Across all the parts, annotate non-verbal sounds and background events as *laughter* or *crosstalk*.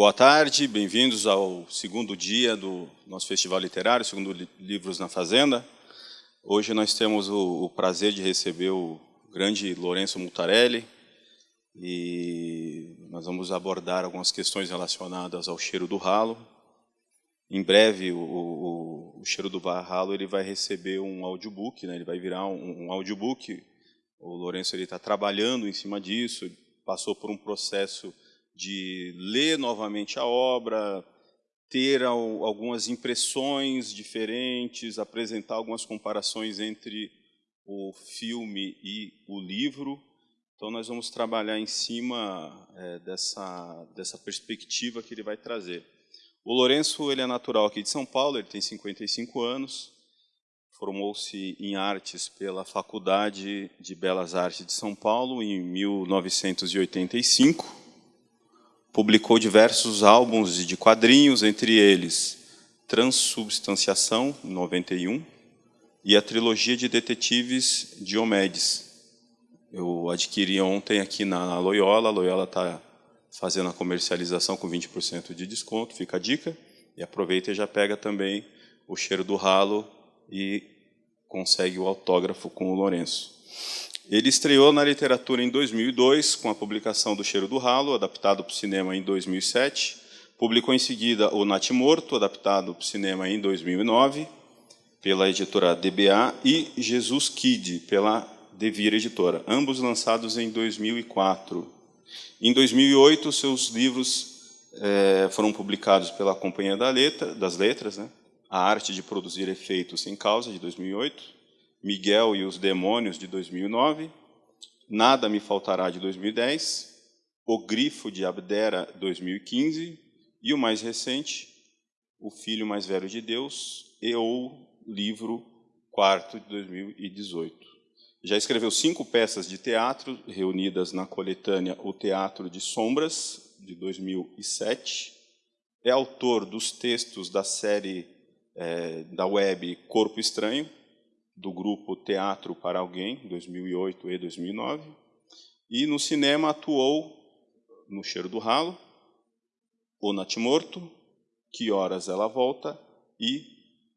Boa tarde, bem-vindos ao segundo dia do nosso festival literário, segundo Livros na Fazenda. Hoje nós temos o, o prazer de receber o grande Lourenço Mutarelli e nós vamos abordar algumas questões relacionadas ao cheiro do ralo. Em breve, o, o, o cheiro do ralo ele vai receber um audiobook, né? ele vai virar um, um audiobook. O Lourenço está trabalhando em cima disso, passou por um processo de ler novamente a obra, ter algumas impressões diferentes, apresentar algumas comparações entre o filme e o livro. Então, nós vamos trabalhar em cima é, dessa, dessa perspectiva que ele vai trazer. O Lourenço ele é natural aqui de São Paulo, ele tem 55 anos, formou-se em artes pela Faculdade de Belas Artes de São Paulo em 1985 publicou diversos álbuns de quadrinhos, entre eles Transubstanciação, 91, e a trilogia de detetives Diomedes. Eu adquiri ontem aqui na Loyola, a Loyola está fazendo a comercialização com 20% de desconto, fica a dica. E aproveita e já pega também o cheiro do ralo e consegue o autógrafo com o Lourenço. Ele estreou na literatura em 2002 com a publicação do Cheiro do Ralo, adaptado para o cinema em 2007. Publicou em seguida o Nat Morto, adaptado para o cinema em 2009 pela editora DBA e Jesus Kid pela Devir Editora, ambos lançados em 2004. Em 2008, seus livros é, foram publicados pela Companhia da Letra, das Letras, né? A Arte de Produzir Efeitos Sem Causa, de 2008, Miguel e os Demônios, de 2009, Nada Me Faltará, de 2010, O Grifo de Abdera, 2015, e o mais recente, O Filho Mais Velho de Deus, e o livro quarto, de 2018. Já escreveu cinco peças de teatro, reunidas na coletânea O Teatro de Sombras, de 2007. É autor dos textos da série é, da web Corpo Estranho, do grupo Teatro para Alguém, 2008 e 2009. E no cinema atuou no Cheiro do Ralo, O Natimorto, Que Horas Ela Volta e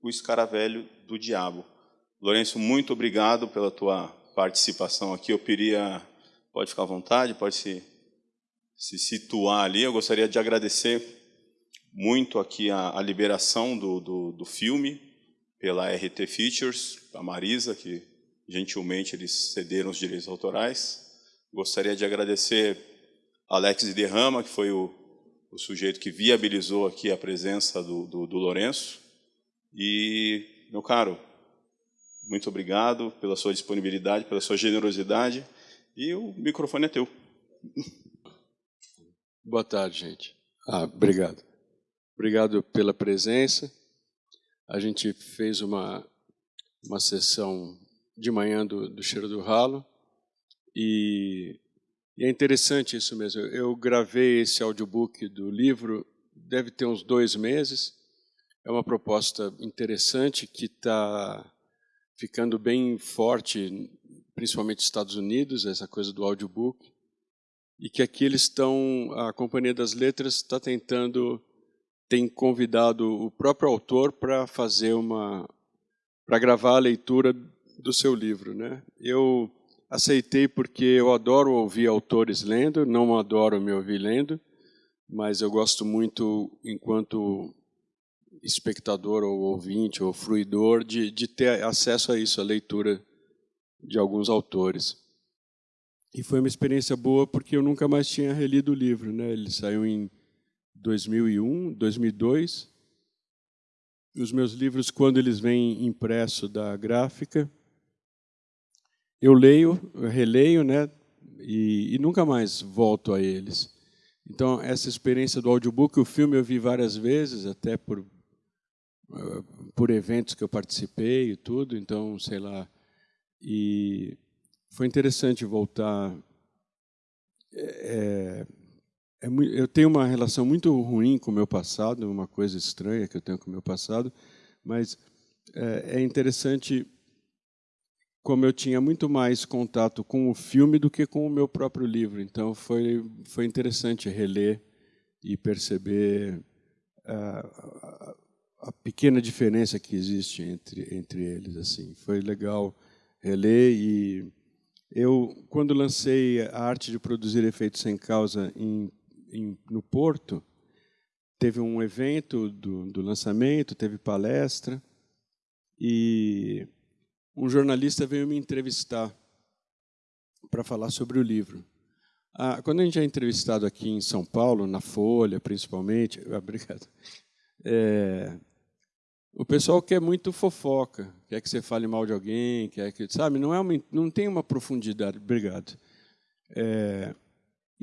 O Escaravelho do Diabo. Lourenço, muito obrigado pela tua participação aqui. Eu queria, pode ficar à vontade, pode se, se situar ali. Eu gostaria de agradecer muito aqui a, a liberação do, do, do filme, pela RT Features, a Marisa, que gentilmente eles cederam os direitos autorais. Gostaria de agradecer Alex Derrama, que foi o, o sujeito que viabilizou aqui a presença do, do, do Lourenço. E, meu caro, muito obrigado pela sua disponibilidade, pela sua generosidade. E o microfone é teu. Boa tarde, gente. Ah, obrigado. Obrigado pela presença. A gente fez uma, uma sessão de manhã do, do Cheiro do Ralo e, e, é interessante isso mesmo. Eu gravei esse audiobook do livro, deve ter uns dois meses. É uma proposta interessante que está ficando bem forte, principalmente nos Estados Unidos, essa coisa do audiobook. E que aqui eles estão, a Companhia das Letras está tentando tem convidado o próprio autor para fazer uma para gravar a leitura do seu livro, né? Eu aceitei porque eu adoro ouvir autores lendo, não adoro me ouvir lendo, mas eu gosto muito enquanto espectador ou ouvinte ou fruidor de, de ter acesso a isso, a leitura de alguns autores. E foi uma experiência boa porque eu nunca mais tinha relido o livro, né? Ele saiu em 2001, 2002. Os meus livros, quando eles vêm impresso da gráfica, eu leio, eu releio, né? E, e, nunca mais volto a eles. Então, essa experiência do audiobook, o filme eu vi várias vezes, até por, uh, por eventos que eu participei e tudo, então, sei lá. E foi interessante voltar. É, eu tenho uma relação muito ruim com o meu passado, uma coisa estranha que eu tenho com o meu passado, mas é, é interessante como eu tinha muito mais contato com o filme do que com o meu próprio livro. Então foi foi interessante reler e perceber a, a, pequena diferença que existe entre entre eles. Assim, foi legal reler e eu quando lancei a arte de produzir efeitos sem causa em, em, no Porto teve um evento do, do lançamento, teve palestra e um jornalista veio me entrevistar para falar sobre o livro. Ah, quando a gente é entrevistado aqui em São Paulo, na Folha, principalmente, *laughs* obrigado. É, o pessoal quer muito fofoca, quer que você fale mal de alguém, quer que sabe, não é uma, não tem uma profundidade. Obrigado. É,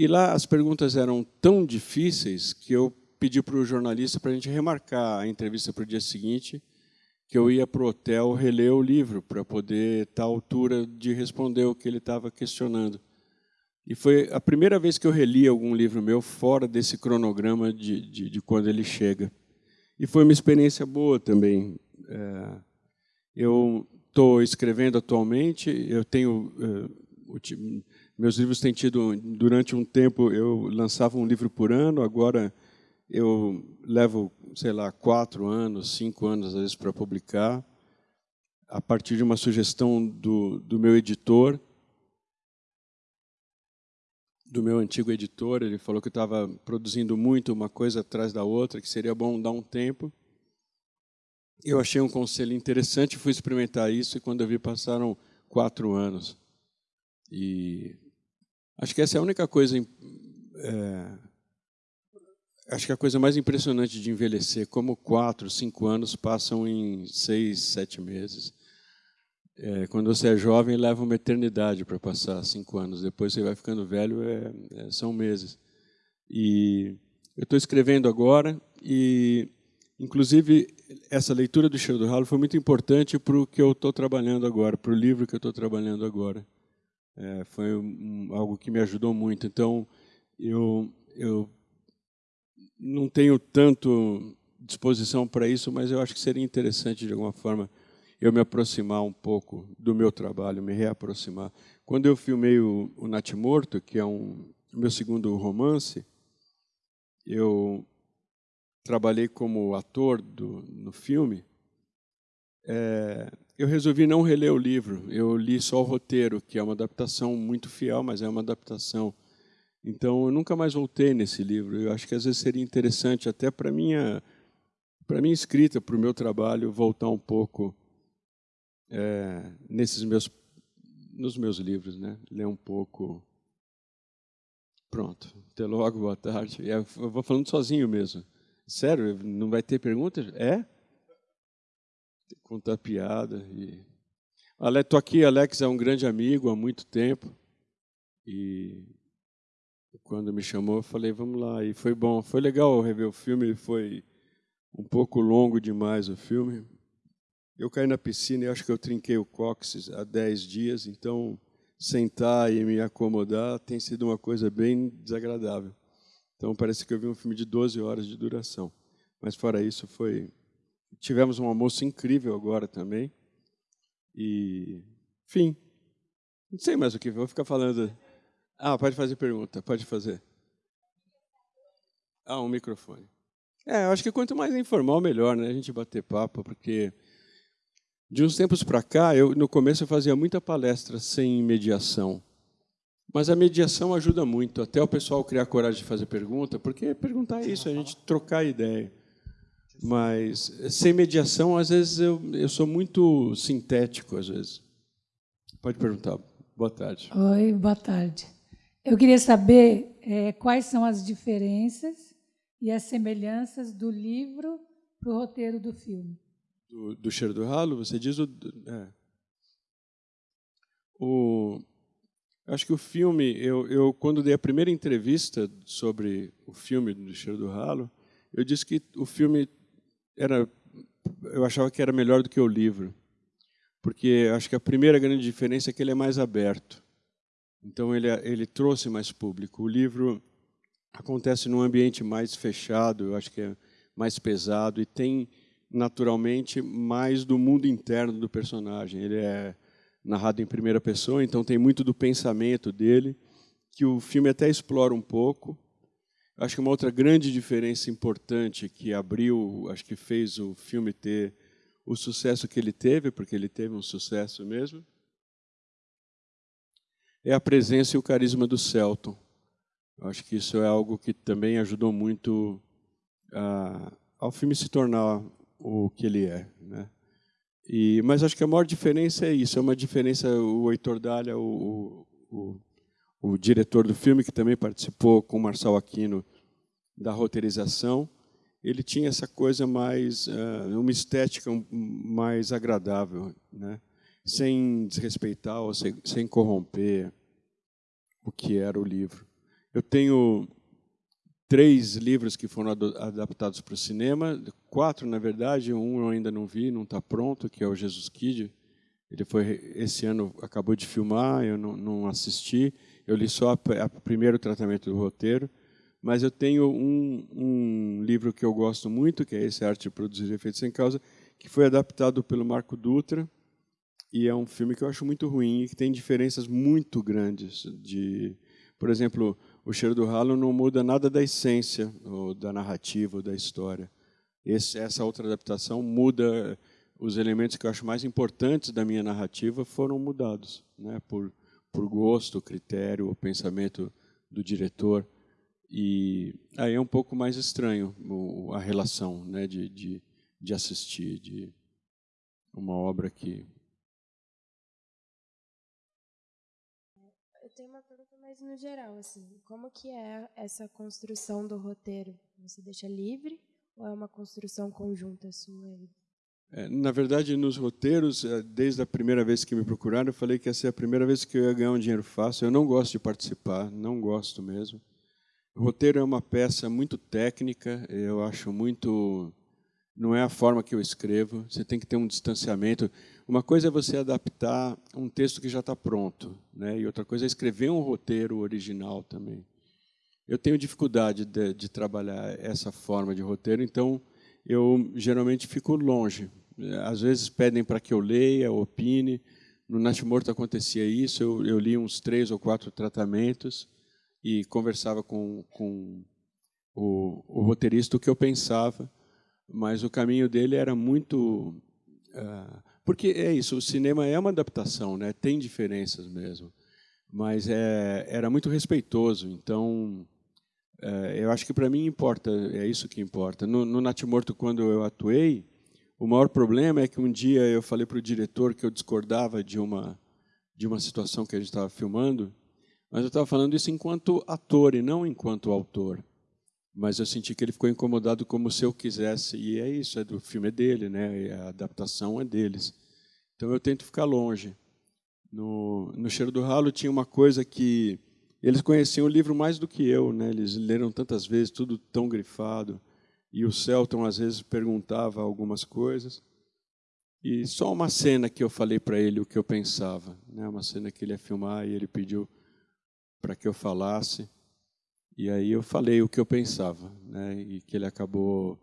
e lá as perguntas eram tão difíceis que eu pedi para o jornalista para a gente remarcar a entrevista para o dia seguinte, que eu ia para o hotel reler o livro para poder estar à altura de responder o que ele estava questionando. E foi a primeira vez que eu reli algum livro meu fora desse cronograma de, de, de quando ele chega. E foi uma experiência boa também. É, eu estou escrevendo atualmente, eu tenho. É, meus livros têm tido, durante um tempo, eu lançava um livro por ano, agora eu levo, sei lá, quatro anos, cinco anos, às vezes, para publicar, a partir de uma sugestão do, do meu editor, do meu antigo editor. Ele falou que estava produzindo muito, uma coisa atrás da outra, que seria bom dar um tempo. Eu achei um conselho interessante, fui experimentar isso, e quando eu vi, passaram quatro anos. E acho que essa é a única coisa. É, Acho que a coisa mais impressionante de envelhecer, como quatro, cinco anos passam em seis, sete meses. É, quando você é jovem, leva uma eternidade para passar cinco anos. Depois você vai ficando velho, é, é, são meses. E eu estou escrevendo agora e, inclusive, essa leitura do Cheiro do Ralo foi muito importante para o que eu estou trabalhando agora, para o livro que eu estou trabalhando agora. É, foi um, algo que me ajudou muito. Então, eu, eu não tenho tanto disposição para isso, mas eu acho que seria interessante, de alguma forma, eu me aproximar um pouco do meu trabalho, me reaproximar. Quando eu filmei o, o Morto, que é um meu segundo romance, eu trabalhei como ator do, no filme. É, eu resolvi não reler o livro. Eu li só o roteiro, que é uma adaptação muito fiel, mas é uma adaptação então, eu nunca mais voltei nesse livro. Eu acho que às vezes seria interessante, até para minha para minha escrita, para o meu trabalho, voltar um pouco é, nesses meus nos meus livros, né? Ler um pouco. Pronto. Até logo, boa tarde. Eu vou falando sozinho mesmo. Sério, não vai ter perguntas? É? Contar piada e. Estou aqui, Alex é um grande amigo há muito tempo e quando me chamou, eu falei, vamos lá. E foi bom, foi legal rever o filme. Foi um pouco longo demais o filme. Eu caí na piscina e acho que eu trinquei o cóccix há 10 dias, então sentar e me acomodar tem sido uma coisa bem desagradável. Então parece que eu vi um filme de 12 horas de duração. Mas fora isso, foi. Tivemos um almoço incrível agora também. E. Enfim. Não sei mais o que, vou ficar falando. Ah, pode fazer pergunta, pode fazer. Ah, um microfone. É, eu acho que quanto mais informal, melhor, né? A gente bater papo, porque de uns tempos para cá, eu no começo eu fazia muita palestra sem mediação. Mas a mediação ajuda muito, até o pessoal criar coragem de fazer pergunta, porque perguntar é isso, a gente trocar ideia. Mas sem mediação, às vezes eu, eu sou muito sintético, às vezes. Pode perguntar. Boa tarde. Oi, boa tarde. Eu queria saber é, quais são as diferenças e as semelhanças do livro para o roteiro do filme. Do, do Cheiro do Ralo, você diz o. É. o acho que o filme, eu, eu quando dei a primeira entrevista sobre o filme do Cheiro do Ralo, eu disse que o filme era, eu achava que era melhor do que o livro, porque acho que a primeira grande diferença é que ele é mais aberto. Então ele, ele trouxe mais público. O livro acontece num ambiente mais fechado, eu acho que é mais pesado e tem naturalmente mais do mundo interno do personagem. Ele é narrado em primeira pessoa, então tem muito do pensamento dele que o filme até explora um pouco. Acho que uma outra grande diferença importante que abriu, acho que fez o filme ter o sucesso que ele teve, porque ele teve um sucesso mesmo, é a presença e o carisma do Celton. Acho que isso é algo que também ajudou muito a, ao filme se tornar o que ele é. Né? E, mas acho que a maior diferença é isso, é uma diferença, o Heitor Dália, o, o, o diretor do filme, que também participou com o Marçal Aquino da roteirização, ele tinha essa coisa mais, uh, uma estética mais agradável, né? sem desrespeitar ou sem, sem corromper o que era o livro. Eu tenho três livros que foram adaptados para o cinema, quatro na verdade, um eu ainda não vi, não está pronto, que é o Jesus Kid. Ele foi esse ano acabou de filmar, eu não, não assisti, eu li só o primeiro tratamento do roteiro, mas eu tenho um, um, livro que eu gosto muito, que é esse Arte de Produzir Efeitos Sem Causa, que foi adaptado pelo Marco Dutra, e é um filme que eu acho muito ruim e que tem diferenças muito grandes de, por exemplo, o cheiro do ralo não muda nada da essência, ou da narrativa, ou da história. Esse, essa outra adaptação muda os elementos que eu acho mais importantes da minha narrativa foram mudados, né, por por gosto, critério, o pensamento do diretor e aí é um pouco mais estranho a relação, né, de, de, de assistir de uma obra que Eu tenho uma pergunta mais no geral, assim, como que é essa construção do roteiro? Você deixa livre ou é uma construção conjunta sua? É, na verdade, nos roteiros, é, desde a primeira vez que me procuraram, eu falei que essa é a primeira vez que eu ia ganhar um dinheiro fácil. Eu não gosto de participar, não gosto mesmo. O roteiro é uma peça muito técnica, eu acho muito. Não é a forma que eu escrevo, você tem que ter um distanciamento. Uma coisa é você adaptar um texto que já está pronto, né? e outra coisa é escrever um roteiro original também. Eu tenho dificuldade de, de trabalhar essa forma de roteiro, então eu geralmente fico longe. Às vezes pedem para que eu leia, opine. No Natimorto acontecia isso, eu, eu li uns três ou quatro tratamentos e conversava com, com o, o roteirista o que eu pensava, mas o caminho dele era muito... Uh, porque é isso, o cinema é uma adaptação, né? tem diferenças mesmo, mas é, era muito respeitoso, então é, eu acho que para mim importa, é isso que importa. No, no Natimorto, quando eu atuei, o maior problema é que um dia eu falei para o diretor que eu discordava de uma de uma situação que a gente estava filmando, mas eu estava falando isso enquanto ator e não enquanto autor. Mas eu senti que ele ficou incomodado como se eu quisesse, e é isso, é do filme é dele, né? a adaptação é deles. Então eu tento ficar longe. No, no Cheiro do Ralo tinha uma coisa que eles conheciam o livro mais do que eu, né? Eles leram tantas vezes, tudo tão grifado. E o Celton às vezes perguntava algumas coisas. E só uma cena que eu falei para ele o que eu pensava, né? Uma cena que ele ia filmar e ele pediu para que eu falasse. E aí eu falei o que eu pensava, né? E que ele acabou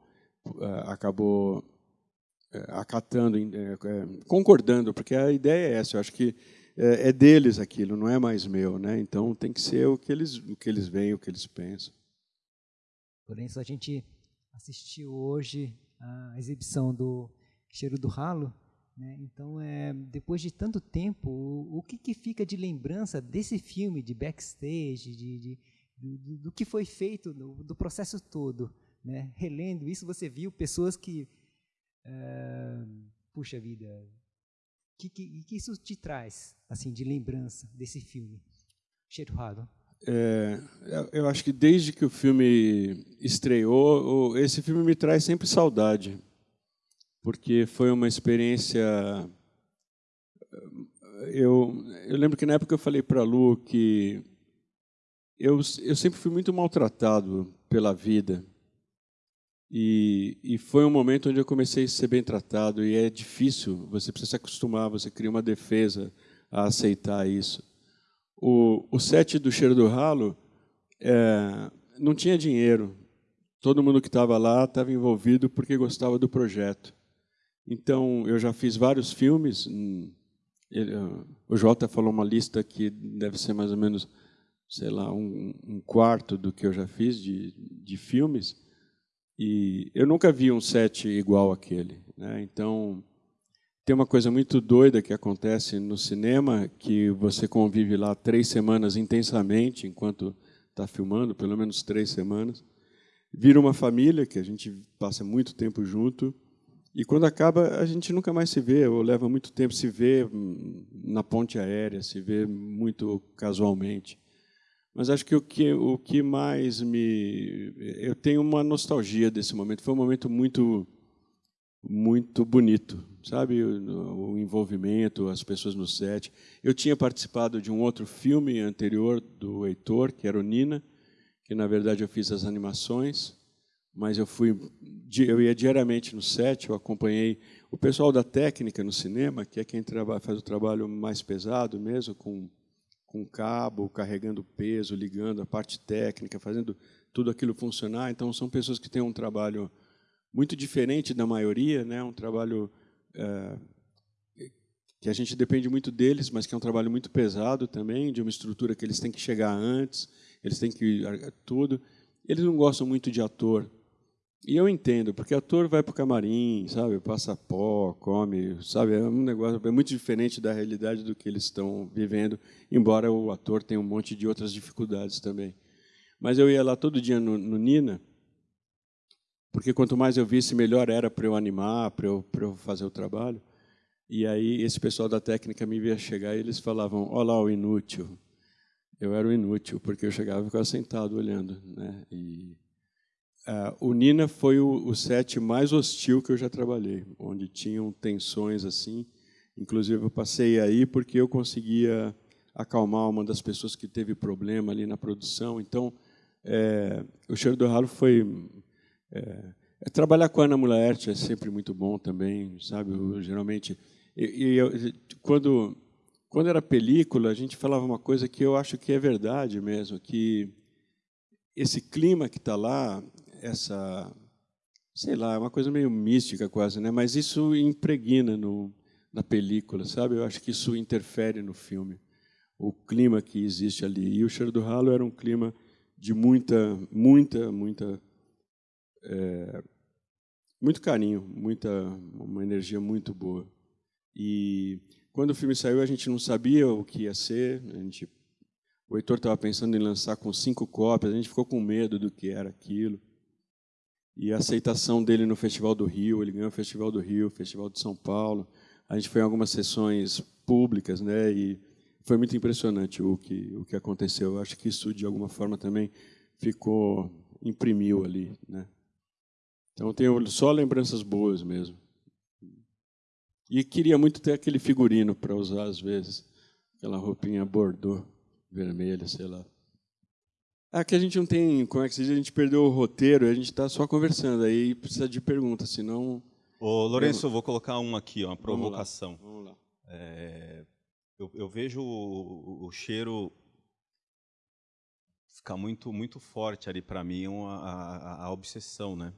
uh, acabou uh, acatando, uh, concordando, porque a ideia é essa. Eu acho que é, deles aquilo, não é mais meu, né? Então tem que ser o que eles, o que eles veem, o que eles pensam. Porém, se a gente assistiu hoje a exibição do Cheiro do Ralo, né? Então, é, depois de tanto tempo, o, o que, que, fica de lembrança desse filme, de backstage, de, de do, do, que foi feito, do, do processo todo? Né? Relendo isso, você viu pessoas que, é, puxa vida, que, que, que isso te traz, assim, de lembrança desse filme, Cheiro é, eu acho que desde que o filme estreou, esse filme me traz sempre saudade, porque foi uma experiência. Eu, eu lembro que na época eu falei para Lu que eu, eu sempre fui muito maltratado pela vida. E, e, foi um momento onde eu comecei a ser bem tratado, e é difícil, você precisa se acostumar, você cria uma defesa a aceitar isso. O, o set do Cheiro do Ralo é, não tinha dinheiro, todo mundo que estava lá estava envolvido porque gostava do projeto. Então, eu já fiz vários filmes, ele, o Jota falou uma lista que deve ser mais ou menos sei lá, um, um quarto do que eu já fiz de, de filmes, e eu nunca vi um set igual aquele. Né? Então, tem uma coisa muito doida que acontece no cinema, que você convive lá três semanas intensamente, enquanto está filmando, pelo menos três semanas. Vira uma família, que a gente passa muito tempo junto, e quando acaba, a gente nunca mais se vê, ou leva muito tempo se vê hum, na ponte aérea, se vê muito casualmente. Mas acho que o que, o que mais me. Eu tenho uma nostalgia desse momento. Foi um momento muito muito bonito, sabe? O, o, envolvimento, as pessoas no set. Eu tinha participado de um outro filme anterior do Heitor, que era o Nina, que na verdade eu fiz as animações, mas eu fui, eu ia diariamente no set, eu acompanhei o pessoal da técnica no cinema, que é quem trabalha, faz o trabalho mais pesado mesmo, com com cabo, carregando peso, ligando a parte técnica, fazendo tudo aquilo funcionar. Então são pessoas que têm um trabalho muito diferente da maioria, né? Um trabalho é, que a gente depende muito deles, mas que é um trabalho muito pesado também, de uma estrutura que eles têm que chegar antes, eles têm que tudo. Eles não gostam muito de ator. E eu entendo, porque ator vai para o camarim, sabe, passa pó, come, sabe, é um negócio é muito diferente da realidade do que eles estão vivendo, embora o ator tenha um monte de outras dificuldades também. Mas eu ia lá todo dia no, no Nina, porque quanto mais eu visse, melhor era para eu animar, para eu, eu fazer o trabalho. E aí esse pessoal da técnica me via chegar e eles falavam: "Olá, o inútil". Eu era o inútil porque eu chegava e ficava sentado olhando, né? E uh, o Nina foi o, o set mais hostil que eu já trabalhei, onde tinham tensões assim. Inclusive eu passei aí porque eu conseguia acalmar uma das pessoas que teve problema ali na produção. Então, é, o cheiro do ralo foi é, é, trabalhar com a Ana Mulaert é sempre muito bom também, sabe? Eu, geralmente, e, quando quando era película, a gente falava uma coisa que eu acho que é verdade mesmo, que esse clima que está lá, essa, sei lá, é uma coisa meio mística quase, né? Mas isso impregna no, na película, sabe? Eu acho que isso interfere no filme, o clima que existe ali. E o Cheiro do Ralo era um clima de muita, muita, muita é, muito carinho, muita uma energia muito boa. E quando o filme saiu, a gente não sabia o que ia ser. A gente, o Heitor estava pensando em lançar com cinco cópias. A gente ficou com medo do que era aquilo. E a aceitação dele no Festival do Rio, ele ganhou o Festival do Rio, o Festival de São Paulo. A gente foi em algumas sessões públicas, né? E foi muito impressionante o que o que aconteceu. Eu acho que isso de alguma forma também ficou imprimiu ali, né? Então tenho só lembranças boas mesmo. E queria muito ter aquele figurino para usar às vezes, aquela roupinha bordô, vermelha, sei lá. Que a gente não tem, como é que se diz, a gente perdeu o roteiro, a gente está só conversando, aí precisa de pergunta, senão... Ô, Lourenço, eu vou colocar um aqui, uma provocação. Vamos lá. Vamos lá. É, eu, eu, vejo o, o, cheiro ficar muito, muito forte ali para mim, a, a, a obsessão, né?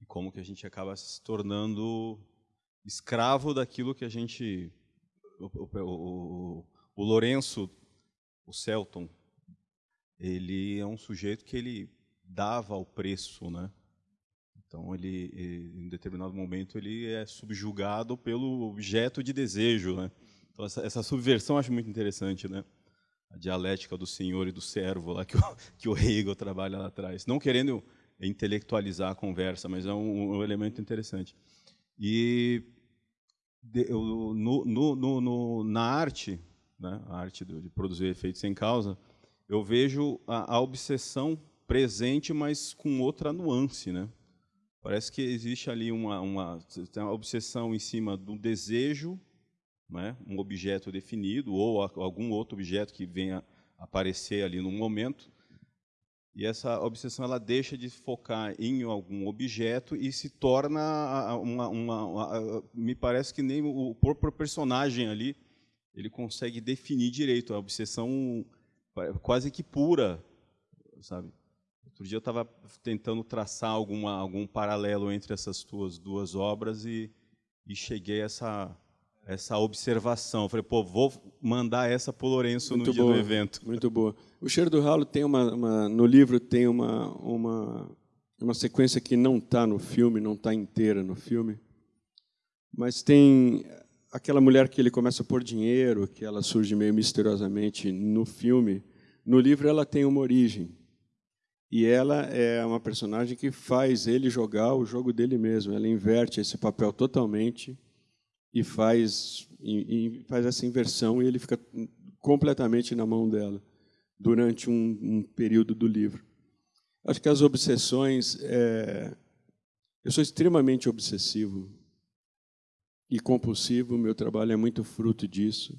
E como que a gente acaba se tornando escravo daquilo que a gente o, o, o, o Lourenço o Celton ele é um sujeito que ele dava o preço né? Então ele, ele em determinado momento ele é subjugado pelo objeto de desejo né? Então essa, essa subversão eu acho muito interessante né? A dialética do senhor e do servo lá que o, *laughs* que o Hegel trabalha lá atrás. Não querendo intelectualizar a conversa, mas é um, um elemento interessante. E de, no, no, no, na arte, né, a arte de, de produzir efeitos sem causa, eu vejo a, a, obsessão presente, mas com outra nuance, né? Parece que existe ali uma, uma, uma obsessão em cima do desejo, né, um objeto definido ou algum outro objeto que venha aparecer ali no momento, e essa obsessão ela deixa de focar em algum objeto e se torna uma, uma, uma me parece que nem o próprio personagem ali ele consegue definir direito a obsessão quase que pura, sabe? Outro dia eu estava tentando traçar alguma algum paralelo entre essas tuas duas obras e, e cheguei a essa essa observação. Eu falei, pô, vou mandar essa para o Lourenço Muito no dia boa, do evento. Muito boa. O Cheiro do Ralo tem uma, uma no livro tem uma uma uma sequência que não está no filme, não está inteira no filme, mas tem aquela mulher que ele começa a pôr dinheiro, que ela surge meio misteriosamente no filme. No livro ela tem uma origem. E ela é uma personagem que faz ele jogar o jogo dele mesmo. Ela inverte esse papel totalmente e faz, e, e faz essa inversão e ele fica completamente na mão dela durante um, um período do livro. Acho que as obsessões. É... Eu sou extremamente obsessivo e compulsivo, meu trabalho é muito fruto disso.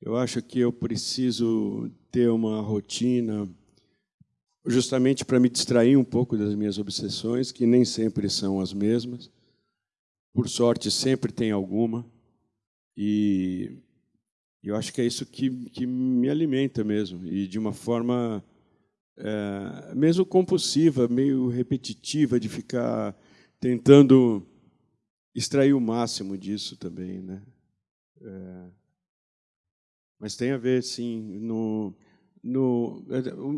Eu acho que eu preciso ter uma rotina justamente para me distrair um pouco das minhas obsessões, que nem sempre são as mesmas. Por sorte, sempre tem alguma. E eu acho que é isso que, que me alimenta mesmo, e de uma forma é, mesmo compulsiva, meio repetitiva, de ficar tentando extrair o máximo disso também, né? É, mas tem a ver, sim, no, no,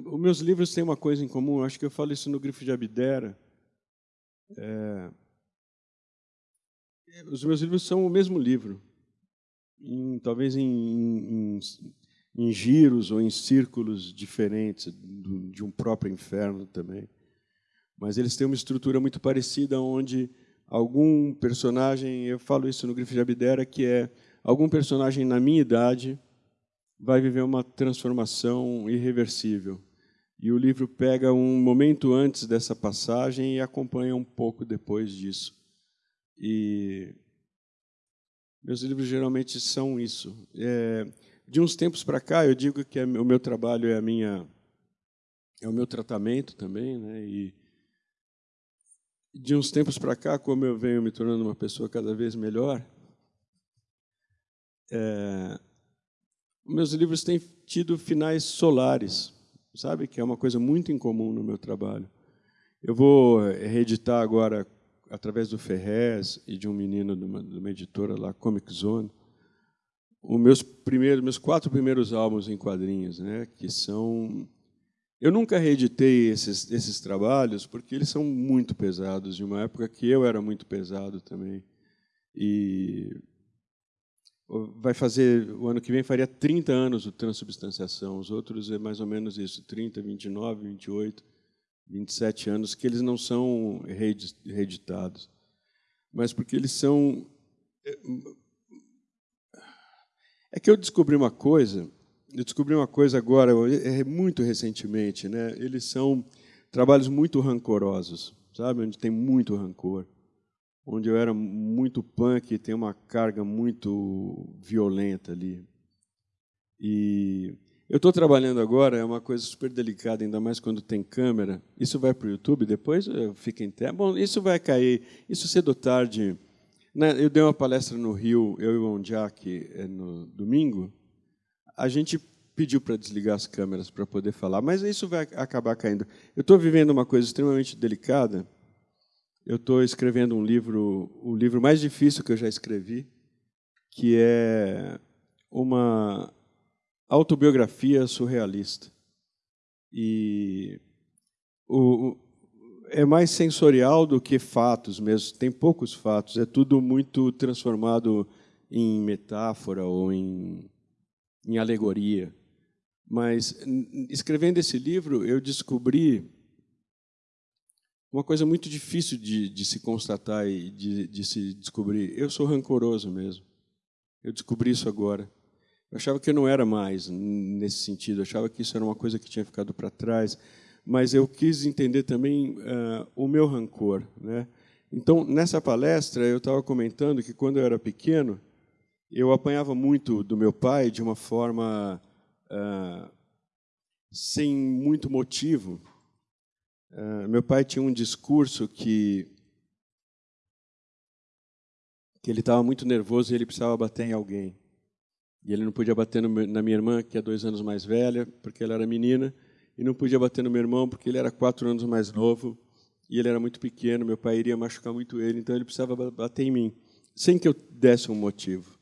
os meus livros têm uma coisa em comum. Acho que eu falo isso no Grifo de Abdera. É, os meus livros são o mesmo livro, em, talvez em, em, em, giros ou em círculos diferentes do, de um próprio inferno também. Mas eles têm uma estrutura muito parecida, onde algum personagem, eu falo isso no Grifo de Abdera, que é algum personagem na minha idade vai viver uma transformação irreversível. E o livro pega um momento antes dessa passagem e acompanha um pouco depois disso. E meus livros geralmente são isso. É, de uns tempos para cá, eu digo que é, o meu trabalho é a minha é o meu tratamento também, né? E de uns tempos para cá, como eu venho me tornando uma pessoa cada vez melhor, é, meus livros têm tido finais solares, sabe? Que é uma coisa muito incomum no meu trabalho. Eu vou reeditar agora, através do Ferrez e de um menino de uma, de uma editora lá, Comic Zone, os meus primeiros, meus quatro primeiros álbuns em quadrinhos, né? Que são eu nunca reeditei esses, esses trabalhos porque eles são muito pesados, de uma época que eu era muito pesado também. E vai fazer, o ano que vem faria 30 anos o transubstanciação, os outros é mais ou menos isso, 30, 29, 28, 27 anos, que eles não são reeditados. Mas porque eles são. É, é que eu descobri uma coisa eu descobri uma coisa agora, é muito recentemente, né? Eles são trabalhos muito rancorosos, sabe? Onde tem muito rancor, onde eu era muito punk, tem uma carga muito violenta ali. E eu estou trabalhando agora, é uma coisa super delicada, ainda mais quando tem câmera. Isso vai para o YouTube, depois fica em terra. Bom, isso vai cair, isso cedo ou tarde. Né? Eu dei uma palestra no Rio, eu e o Ondiak, eh, no domingo, a gente pediu para desligar as câmeras para poder falar, mas isso vai acabar caindo. Eu estou vivendo uma coisa extremamente delicada. Eu estou escrevendo um livro, o livro mais difícil que eu já escrevi, que é uma autobiografia surrealista. E o, é mais sensorial do que fatos mesmo. Tem poucos fatos. É tudo muito transformado em metáfora ou em em alegoria. Mas, escrevendo esse livro, eu descobri uma coisa muito difícil de, de se constatar e de, de, se descobrir. Eu sou rancoroso mesmo. Eu descobri isso agora. Eu achava que eu não era mais nesse sentido. Eu achava que isso era uma coisa que tinha ficado para trás. Mas eu quis entender também uh, o meu rancor. Né? Então, nessa palestra, eu estava comentando que quando eu era pequeno, eu apanhava muito do meu pai de uma forma uh, sem muito motivo. Uh, meu pai tinha um discurso que que ele estava muito nervoso e ele precisava bater em alguém. E ele não podia bater no, na minha irmã, que é dois anos mais velha, porque ela era menina, e não podia bater no meu irmão, porque ele era quatro anos mais novo, e ele era muito pequeno, meu pai iria machucar muito ele, então ele precisava bater em mim, sem que eu desse um motivo.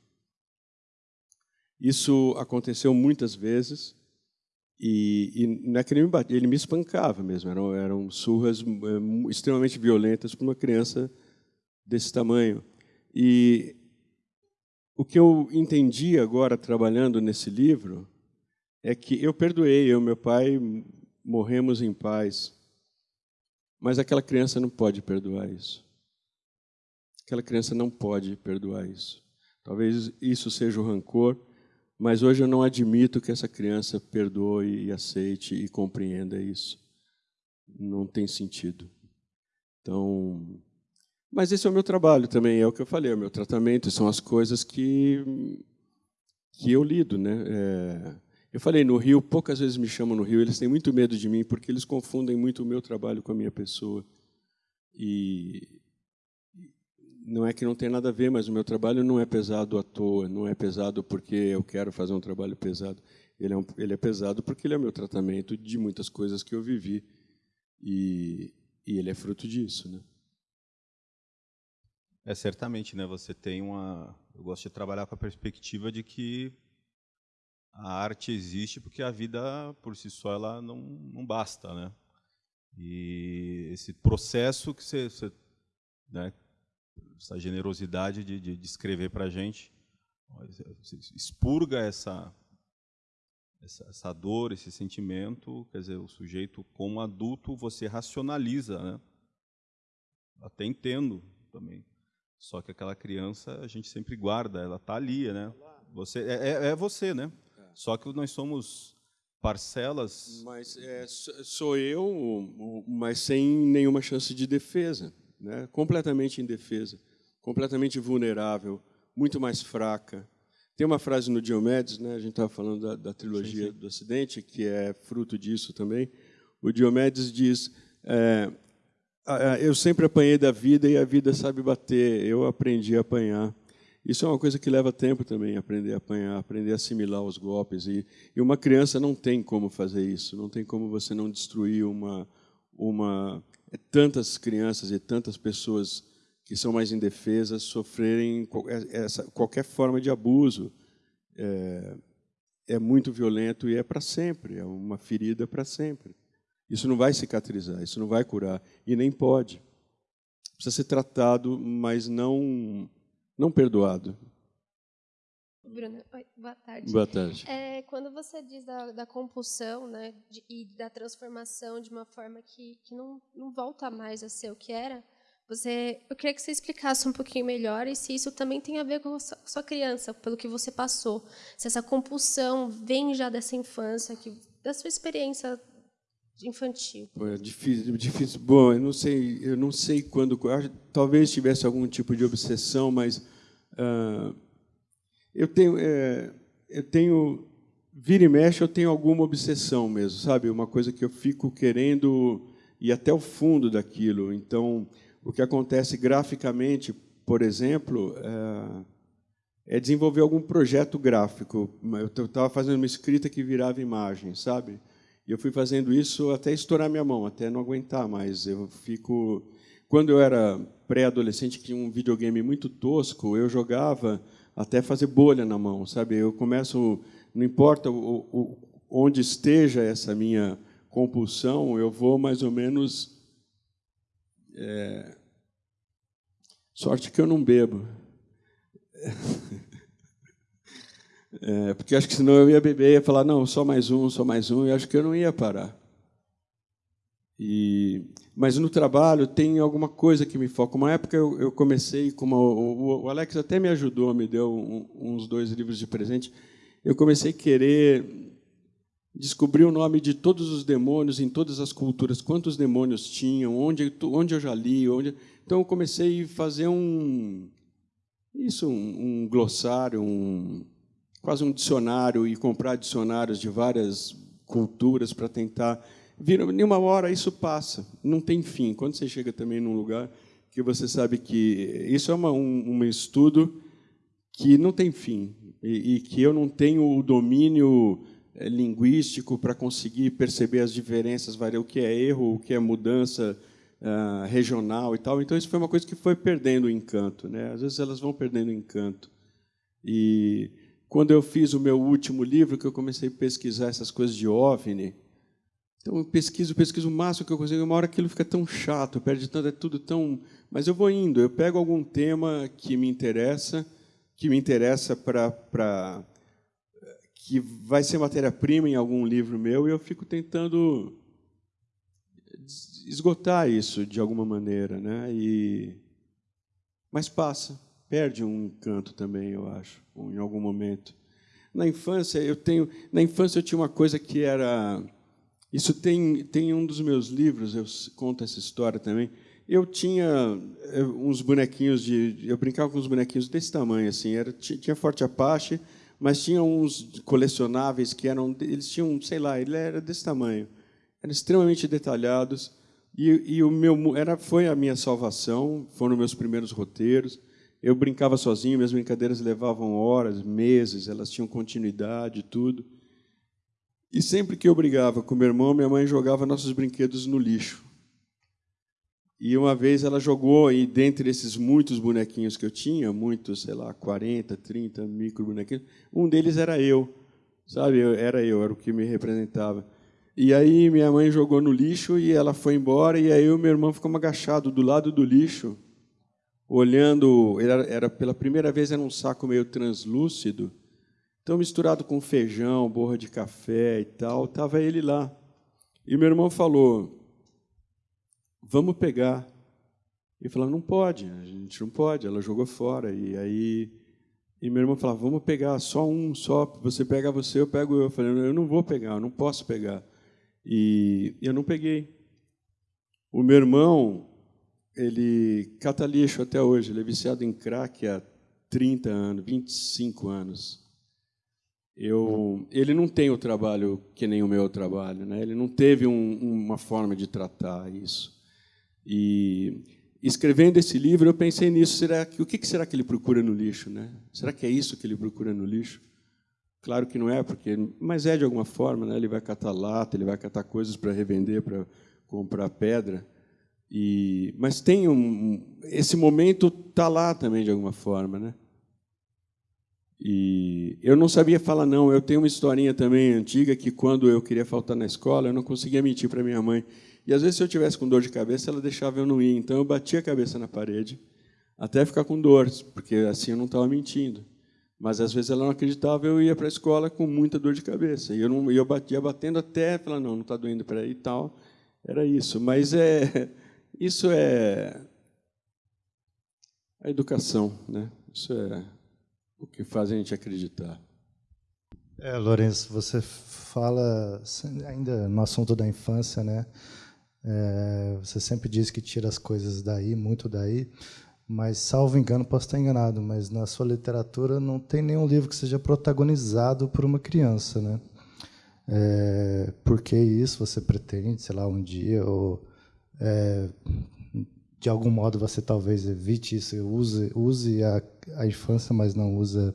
Isso aconteceu muitas vezes. E, e não é que ele me batia, ele me espancava mesmo. Eram, eram surras é, extremamente violentas para uma criança desse tamanho. E o que eu entendi agora, trabalhando nesse livro, é que eu perdoei, eu e meu pai morremos em paz. Mas aquela criança não pode perdoar isso. Aquela criança não pode perdoar isso. Talvez isso seja o rancor, mas hoje eu não admito que essa criança perdoe e aceite e compreenda isso. Não tem sentido. Então, mas esse é o meu trabalho também, é o que eu falei, é o meu tratamento, são as coisas que que eu lido, né? É, eu falei no Rio, poucas vezes me chamam no Rio, eles têm muito medo de mim porque eles confundem muito o meu trabalho com a minha pessoa. E não é que não tem nada a ver, mas o meu trabalho não é pesado à toa, não é pesado porque eu quero fazer um trabalho pesado. Ele é, um, ele é pesado porque ele é o meu tratamento de muitas coisas que eu vivi e, e ele é fruto disso, né? É certamente, né? Você tem uma. Eu gosto de trabalhar com a perspectiva de que a arte existe porque a vida por si só ela não, não basta, né? E esse processo que você, você né, essa generosidade de, de, de escrever para a gente, expurga essa, essa, essa dor, esse sentimento, quer dizer, o sujeito como adulto você racionaliza, né? Até entendo também. Só que aquela criança a gente sempre guarda, ela está ali, né? Você é, é, é você, né? Só que nós somos parcelas. Mas é, sou eu, mas sem nenhuma chance de defesa, né? completamente indefesa, completamente vulnerável, muito mais fraca. Tem uma frase no Diomedes, né? a gente estava falando da, da trilogia sim, sim. do Ocidente, que é fruto disso também. O Diomedes diz: é, Eu sempre apanhei da vida e a vida sabe bater, eu aprendi a apanhar. Isso é uma coisa que leva tempo também, aprender a apanhar, aprender a assimilar os golpes. E, e uma criança não tem como fazer isso, não tem como você não destruir uma. uma é tantas crianças e tantas pessoas que são mais indefesas sofrerem qualquer, essa, qualquer forma de abuso. É, é muito violento e é para sempre, é uma ferida para sempre. Isso não vai cicatrizar, isso não vai curar, e nem pode. Precisa ser tratado, mas não não perdoado. Bruna, oi, boa tarde. Boa tarde. É, quando você diz da, da compulsão né, de, e da transformação de uma forma que, que não, não volta mais a ser o que era, você, eu queria que você explicasse um pouquinho melhor e se isso também tem a ver com a sua, sua criança, pelo que você passou. Se essa compulsão vem já dessa infância, que, da sua experiência infantil. É difícil, difícil. Bom, eu não sei, eu não sei quando. Talvez tivesse algum tipo de obsessão, mas uh, eu tenho, é, eu tenho, vira e mexe, eu tenho alguma obsessão mesmo, sabe? Uma coisa que eu fico querendo ir até o fundo daquilo. Então, o que acontece graficamente, por exemplo, é, é desenvolver algum projeto gráfico. Eu estava fazendo uma escrita que virava imagem, sabe? E eu fui fazendo isso até estourar minha mão, até não aguentar mais. Eu fico. Quando eu era pré-adolescente, que tinha um videogame muito tosco, eu jogava até fazer bolha na mão, sabe? Eu começo, não importa o, o, onde esteja essa minha compulsão, eu vou mais ou menos. É... Sorte que eu não bebo. *laughs* É, porque acho que senão eu ia beber e ia falar, não, só mais um, só mais um, e acho que eu não ia parar. E, mas no trabalho tem alguma coisa que me foca. Uma época eu, eu comecei, como o, o, Alex até me ajudou, me deu um, uns dois livros de presente, eu comecei a querer descobrir o nome de todos os demônios em todas as culturas, quantos demônios tinham, onde, onde eu já li, onde... Então eu comecei a fazer um isso, um, um glossário, um, quase um dicionário e comprar dicionários de várias culturas para tentar. Vira, em uma hora isso passa, não tem fim. Quando você chega também num lugar que você sabe que isso é uma, um, um estudo que não tem fim e, e que eu não tenho o domínio eh, linguístico para conseguir perceber as diferenças, o que é erro, o que é mudança uh, regional e tal. Então isso foi uma coisa que foi perdendo o encanto, né? Às vezes elas vão perdendo o encanto. E quando eu fiz o meu último livro, que eu comecei a pesquisar essas coisas de OVNI, então eu pesquiso, pesquiso o máximo que eu consigo, uma hora aquilo fica tão chato, perde tanto, é tudo tão... Mas eu vou indo, eu pego algum tema que me interessa, que me interessa para... que vai ser matéria-prima em algum livro meu, e eu fico tentando esgotar isso de alguma maneira, né? E mas passa, perde um encanto também, eu acho, em algum momento. Na infância eu tenho, na infância eu tinha uma coisa que era isso tem tem um dos meus livros, eu conto essa história também. Eu tinha eh, uns bonequinhos de eu brincava com uns bonequinhos desse tamanho assim, era tinha Forte Apache, mas tinha uns colecionáveis que eram eles tinham, sei lá, ele era desse tamanho. Eram extremamente detalhados e, e, o meu era foi a minha salvação, foram meus primeiros roteiros. Eu brincava sozinho, minhas brincadeiras levavam horas, meses, elas tinham continuidade, tudo. E sempre que eu brigava com meu irmão, minha mãe jogava nossos brinquedos no lixo. E uma vez ela jogou, e dentre esses muitos bonequinhos que eu tinha, muitos, sei lá, 40, 30 micro bonequinhos, um deles era eu. Sabe, era eu, era o que me representava. E aí minha mãe jogou no lixo e ela foi embora e aí o meu irmão ficou agachado do lado do lixo, olhando, era, era pela primeira vez era um saco meio translúcido, então misturado com feijão, borra de café e tal, estava ele lá. E meu irmão falou: "Vamos pegar". E falou: "Não pode, a gente não pode". Ela jogou fora e aí e meu irmão falava: "Vamos pegar só um, só, você pega você, eu pego eu". Eu falei: "Eu não vou pegar, eu não posso pegar". E eu não peguei. O meu irmão, ele cata lixo até hoje, ele é viciado em crack há 30 anos, 25 anos. Eu, ele não tem o trabalho que nem o meu trabalho, né? Ele não teve um, uma forma de tratar isso. E escrevendo esse livro, eu pensei nisso. Será que o que será que ele procura no lixo, né? Será que é isso que ele procura no lixo? Claro que não é, porque, mas é de alguma forma, né? Ele vai catar lata, ele vai catar coisas para revender, para comprar pedra. E, mas tem um, esse momento está lá também de alguma forma, né? E eu não sabia falar não. Eu tenho uma historinha também antiga que quando eu queria faltar na escola, eu não conseguia mentir para minha mãe. E às vezes se eu tivesse com dor de cabeça, ela deixava eu não ir. Então eu batia a cabeça na parede até ficar com dor, porque assim eu não estava mentindo. Mas às vezes ela não acreditava, eu ia para a escola com muita dor de cabeça. E eu não, eu batia batendo até, falar não, não está doendo para aí e tal. Era isso. Mas é isso é a educação, né? Isso é o que faz a gente acreditar. É, Lourenço, você fala ainda no assunto da infância, né? É, você sempre diz que tira as coisas daí, muito daí mas salvo engano, posso estar enganado, mas na sua literatura não tem nenhum livro que seja protagonizado por uma criança, né? É, por que isso você pretende, sei lá, um dia, ou é, de algum modo você talvez evite isso, use, use a, a infância, mas não usa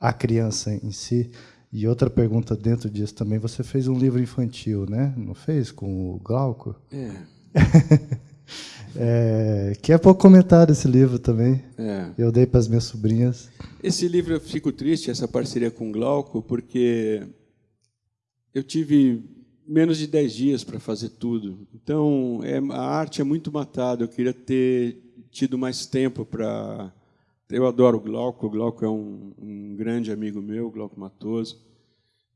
a criança em si? E outra pergunta dentro disso também, você fez um livro infantil, né? Não fez? Com o Glauco? É. *laughs* É, que é pouco comentado esse livro também. É. Eu dei para as minhas sobrinhas. Esse livro eu fico triste, essa parceria com o Glauco, porque eu tive menos de 10 dias para fazer tudo. Então, é, a arte é muito matada. Eu queria ter tido mais tempo para. Eu adoro o Glauco. O Glauco é um, um grande amigo meu, Glauco Matoso.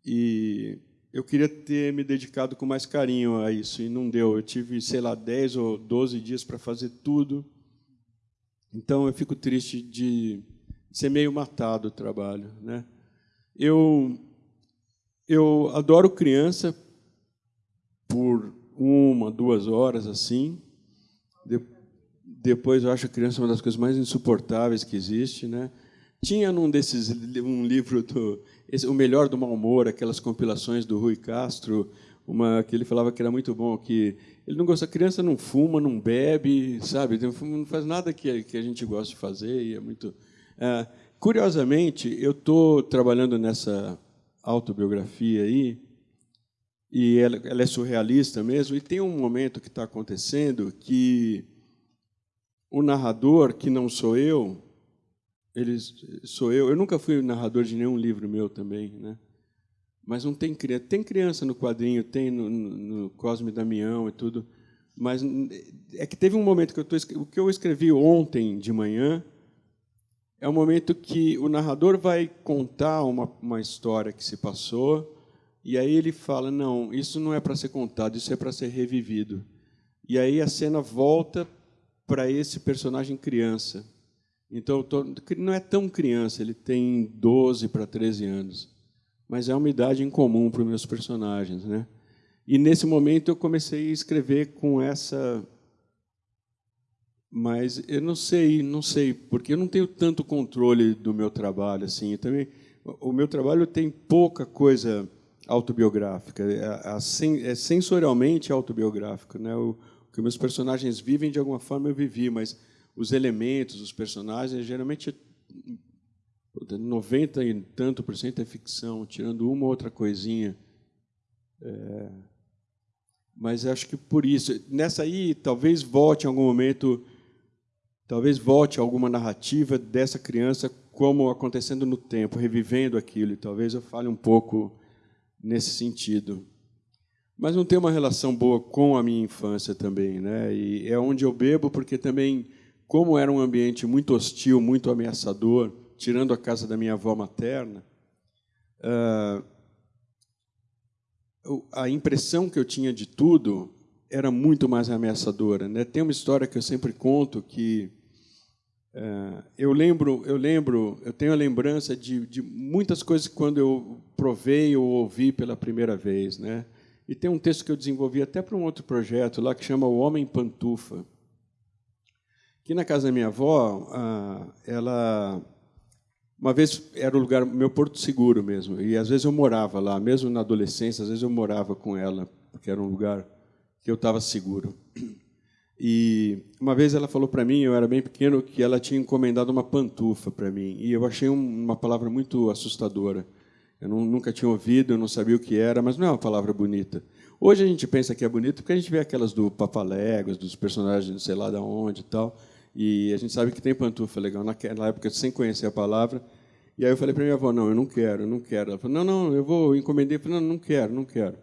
E eu queria ter me dedicado com mais carinho a isso e não deu. Eu tive, sei lá, 10 ou 12 dias para fazer tudo. Então eu fico triste de ser meio matado o trabalho, né? Eu eu adoro criança por uma, duas horas assim. De, depois eu acho a criança uma das coisas mais insuportáveis que existe, né? Tinha num desses um livro do esse, o melhor do mau humor, aquelas compilações do Rui Castro, uma que ele falava que era muito bom, que ele não gosta, a criança não fuma, não bebe, sabe, não faz nada que, que a gente gosta de fazer e é muito. É, curiosamente, eu estou trabalhando nessa autobiografia aí e ela, ela é surrealista mesmo e tem um momento que está acontecendo que o narrador, que não sou eu, eles sou eu. Eu nunca fui narrador de nenhum livro meu também, né? Mas não tem criança. Tem criança no quadrinho, tem no, no Cosme Damião e tudo. Mas é que teve um momento que eu tô, o que eu escrevi ontem de manhã é um momento que o narrador vai contar uma, uma história que se passou e aí ele fala não, isso não é para ser contado, isso é para ser revivido. E aí a cena volta para esse personagem criança. Então, não é tão criança, ele tem 12 para 13 anos. Mas é uma idade incomum para os meus personagens. Né? E, nesse momento, eu comecei a escrever com essa... Mas eu não sei, não sei, porque eu não tenho tanto controle do meu trabalho. assim. Também, o meu trabalho tem pouca coisa autobiográfica, é, é sensorialmente autobiográfico. Né? O, que meus personagens vivem, de alguma forma eu vivi, mas os elementos, os personagens, geralmente 90 e tanto por cento é ficção, tirando uma ou outra coisinha. É, mas acho que por isso, nessa aí, talvez volte em algum momento, talvez volte alguma narrativa dessa criança como acontecendo no tempo, revivendo aquilo, e talvez eu fale um pouco nesse sentido mas não tem uma relação boa com a minha infância também, né? E é onde eu bebo porque também, como era um ambiente muito hostil, muito ameaçador, tirando a casa da minha avó materna, uh, a impressão que eu tinha de tudo era muito mais ameaçadora, né? Tem uma história que eu sempre conto que eu lembro, eu lembro, eu tenho a lembrança de, de muitas coisas quando eu provei ou ouvi pela primeira vez, né? E tem um texto que eu desenvolvi até para um outro projeto lá que chama O Homem Pantufa. Que na casa da minha avó, ela uma vez era o lugar meu porto seguro mesmo, e às vezes eu morava lá, mesmo na adolescência, às vezes eu morava com ela, porque era um lugar que eu estava seguro. E uma vez ela falou para mim, eu era bem pequeno, que ela tinha encomendado uma pantufa para mim, e eu achei uma palavra muito assustadora. Eu não, nunca tinha ouvido, eu não sabia o que era, mas não é uma palavra bonita. Hoje a gente pensa que é bonito porque a gente vê aquelas do Papaléguas, dos personagens de sei lá de onde e tal, e a gente sabe que tem pantufa legal. Naquela época, sem conhecer a palavra, e aí eu falei para minha avó, não, eu não quero, eu não quero. Ela falou, não, não, eu vou, eu encomendei. Eu falei, não, não quero, não quero.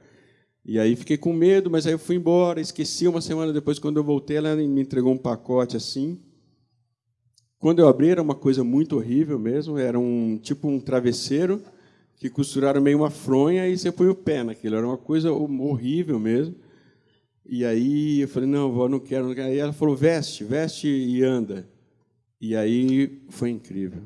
E aí fiquei com medo, mas aí eu fui embora, esqueci. Uma semana depois, quando eu voltei, ela me entregou um pacote assim. Quando eu abri, era uma coisa muito horrível mesmo, era um tipo um travesseiro, que costuraram meio uma fronha e você põe o pé naquilo. Era uma coisa horrível mesmo. E aí eu falei, não, vó, não quero, não quero. Aí ela falou, veste, veste e anda. E aí foi incrível.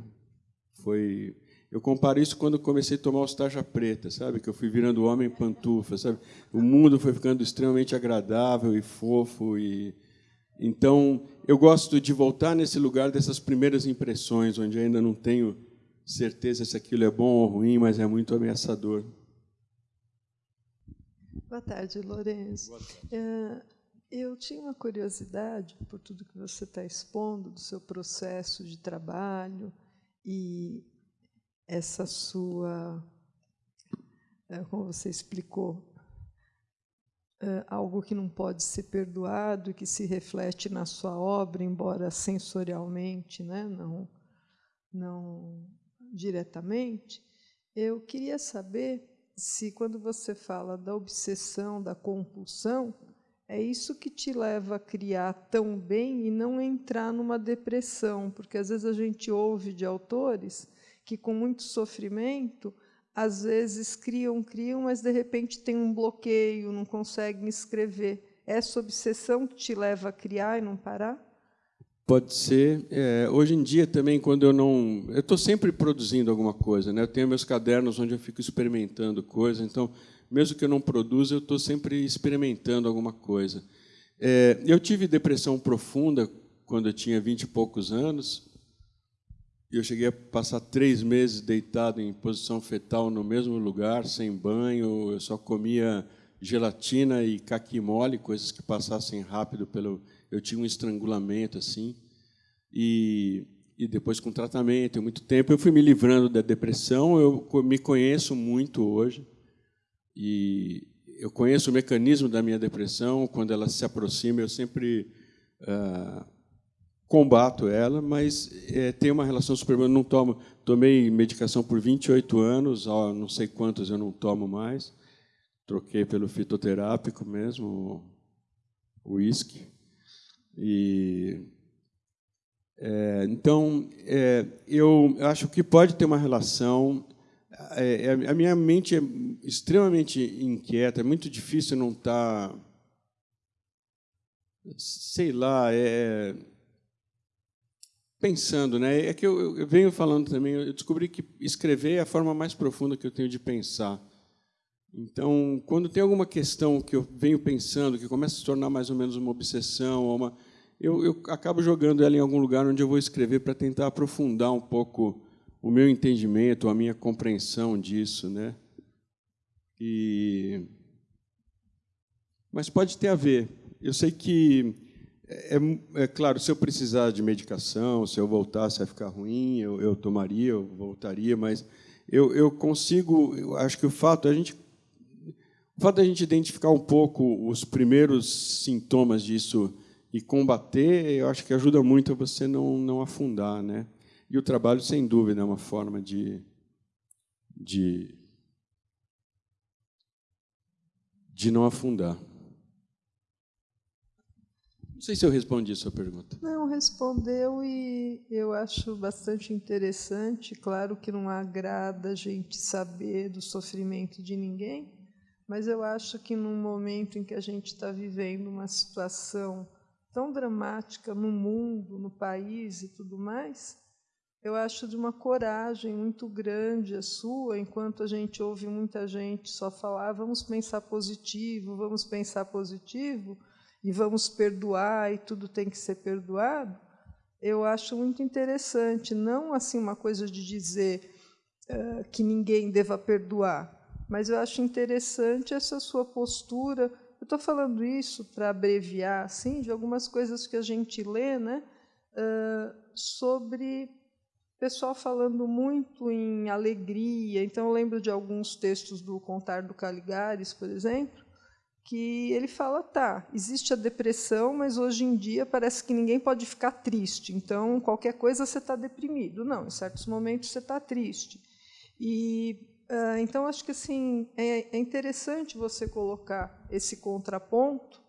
Foi... Eu comparo isso quando comecei a tomar os tarja preta, sabe? Que eu fui virando homem pantufa, sabe? O mundo foi ficando extremamente agradável e fofo e então eu gosto de voltar nesse lugar dessas primeiras impressões, onde ainda não tenho certeza se aquilo é bom ou ruim, mas é muito ameaçador. Boa tarde, Lourenço. Boa tarde. É, eu tinha uma curiosidade por tudo que você está expondo do seu processo de trabalho e essa sua, é, como você explicou, é, algo que não pode ser perdoado, que se reflete na sua obra, embora sensorialmente, né, não, não diretamente, eu queria saber se, quando você fala da obsessão, da compulsão, é isso que te leva a criar tão bem e não entrar numa depressão, porque às vezes a gente ouve de autores que, com muito sofrimento, às vezes criam, criam, mas de repente tem um bloqueio, não conseguem escrever. Essa obsessão que te leva a criar e não parar? Pode ser. É, hoje em dia também, quando eu não, eu estou sempre produzindo alguma coisa, né? Eu tenho meus cadernos onde eu fico experimentando coisas. Então, mesmo que eu não produza, eu estou sempre experimentando alguma coisa. É, eu tive depressão profunda quando eu tinha vinte e poucos anos. Eu cheguei a passar três meses deitado em posição fetal no mesmo lugar, sem banho. Eu só comia gelatina e caqui mole, coisas que passassem rápido pelo eu tinha um estrangulamento assim, e, e depois com tratamento, muito tempo, eu fui me livrando da depressão, eu me conheço muito hoje, e eu conheço o mecanismo da minha depressão, quando ela se aproxima, eu sempre, ah, combato ela, mas é, tem uma relação super boa. Eu não tomo, tomei medicação por 28 anos, ó, não sei quantos eu não tomo mais. Troquei pelo fitoterápico mesmo, o uísque. E é, então é, eu acho que pode ter uma relação. É, é a minha mente é extremamente inquieta, é muito difícil não estar, tá, sei lá, é pensando, né? É que eu, eu, venho falando também, eu descobri que escrever é a forma mais profunda que eu tenho de pensar. Então, quando tem alguma questão que eu venho pensando, que começa a se tornar mais ou menos uma obsessão, ou uma, eu, eu acabo jogando ela em algum lugar onde eu vou escrever para tentar aprofundar um pouco o meu entendimento, a minha compreensão disso, né? E mas pode ter a ver. Eu sei que é, é, claro, se eu precisar de medicação, se eu voltasse a ficar ruim, eu, eu tomaria, eu voltaria, mas eu, eu consigo, eu acho que o fato a gente o fato da gente identificar um pouco os primeiros sintomas disso e combater, eu acho que ajuda muito a você não não afundar, né? E o trabalho, sem dúvida, é uma forma de de de não afundar. Não sei se eu respondi a sua pergunta. Não, respondeu e eu acho bastante interessante. Claro que não agrada a gente saber do sofrimento de ninguém, mas eu acho que num momento em que a gente está vivendo uma situação tão dramática no mundo, no país e tudo mais, eu acho de uma coragem muito grande a sua, enquanto a gente ouve muita gente só falar, vamos pensar positivo, vamos pensar positivo e vamos perdoar e tudo tem que ser perdoado, eu acho muito interessante, não assim uma coisa de dizer uh, que ninguém deva perdoar, mas eu acho interessante essa sua postura. Eu estou falando isso para abreviar, assim, de algumas coisas que a gente lê, né, uh, sobre pessoal falando muito em alegria. Então, eu lembro de alguns textos do Contar do Caligares, por exemplo, que ele fala, tá, existe a depressão, mas hoje em dia parece que ninguém pode ficar triste. Então, qualquer coisa você está deprimido. Não, em certos momentos você está triste. E uh, então acho que assim é, é, interessante você colocar esse contraponto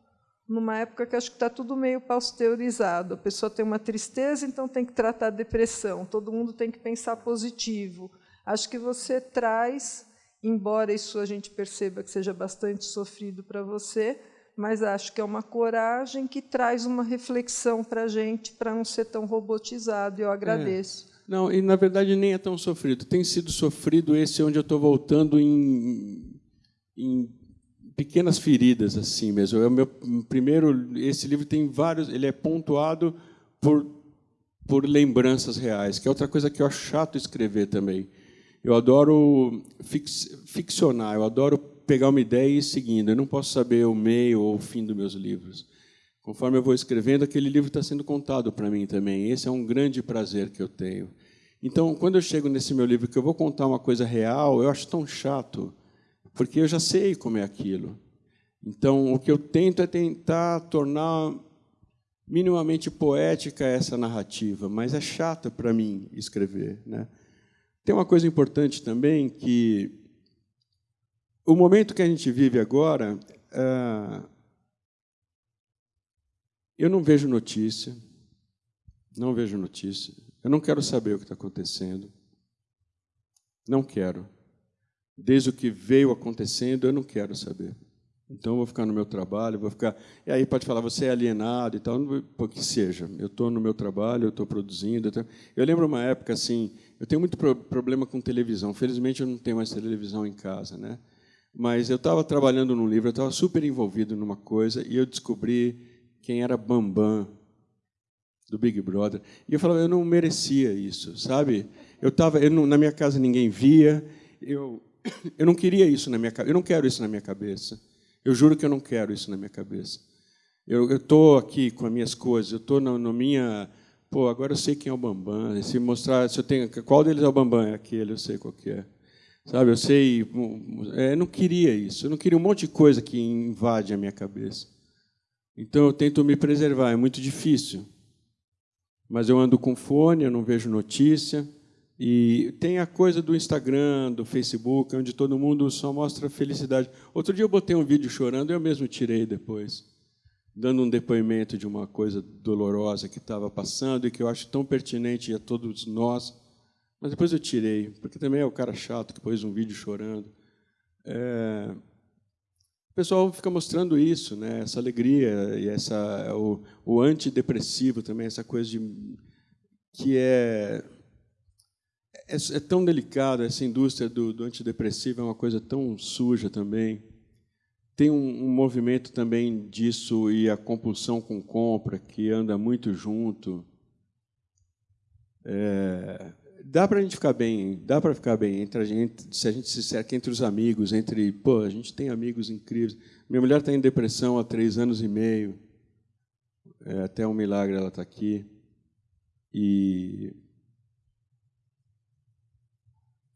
numa época que acho que está tudo meio pasteurizado. A pessoa tem uma tristeza, então tem que tratar a depressão. Todo mundo tem que pensar positivo. Acho que você traz embora isso a gente perceba que seja bastante sofrido para você, mas acho que é uma coragem que traz uma reflexão para a gente para não ser tão robotizado. E eu agradeço. É. Não, e na verdade nem é tão sofrido. Tem sido sofrido esse onde eu estou voltando em, em pequenas feridas assim mesmo. É o meu primeiro. Esse livro tem vários. Ele é pontuado por por lembranças reais, que é outra coisa que eu acho chato escrever também. Eu adoro ficcionar, eu adoro pegar uma ideia e ir seguindo. Eu não posso saber o meio ou o fim dos meus livros. Conforme eu vou escrevendo, aquele livro está sendo contado para mim também. Esse é um grande prazer que eu tenho. Então, quando eu chego nesse meu livro que eu vou contar uma coisa real, eu acho tão chato, porque eu já sei como é aquilo. Então, o que eu tento é tentar tornar minimamente poética essa narrativa, mas é chato para mim escrever, né? Tem uma coisa importante também que o momento que a gente vive agora, ah, eu não vejo notícia, não vejo notícia, eu não quero saber o que está acontecendo, não quero. Desde o que veio acontecendo, eu não quero saber. Então, eu vou ficar no meu trabalho, vou ficar. E aí pode falar, você é alienado e tal, que seja. Eu estou no meu trabalho, eu estou produzindo. Eu lembro uma época assim, eu tenho muito pro problema com televisão. Felizmente, eu não tenho mais televisão em casa, né? Mas eu estava trabalhando num livro, eu estava super envolvido numa coisa e eu descobri quem era Bambam do Big Brother. E eu falava, eu não merecia isso, sabe? Eu estava, na minha casa ninguém via. Eu, *coughs* eu não queria isso na minha, eu não quero isso na minha cabeça. Eu juro que eu não quero isso na minha cabeça. Eu estou aqui com as minhas coisas, eu estou na, na, minha. Pô, agora eu sei quem é o Bambam. Se mostrar, se eu tenho, qual deles é o Bambam? É aquele, eu sei qual que é. Sabe, eu sei. É, eu não queria isso. Eu não queria um monte de coisa que invade a minha cabeça. Então eu tento me preservar. É muito difícil. Mas eu ando com fone, eu não vejo notícia. E tem a coisa do Instagram, do Facebook, onde todo mundo só mostra felicidade. Outro dia eu botei um vídeo chorando, eu mesmo tirei depois, dando um depoimento de uma coisa dolorosa que estava passando e que eu acho tão pertinente a todos nós. Mas depois eu tirei, porque também é o cara chato que pôs um vídeo chorando. É... O pessoal fica mostrando isso, né? essa alegria e essa o, o antidepressivo também, essa coisa de que é é, é, tão delicado, essa indústria do, do, antidepressivo é uma coisa tão suja também. Tem um, um, movimento também disso e a compulsão com compra, que anda muito junto. É, dá para a gente ficar bem, dá para ficar bem entre a gente, se a gente se cerca entre os amigos, entre, pô, a gente tem amigos incríveis. Minha mulher está em depressão há três anos e meio, é, até um milagre ela está aqui. E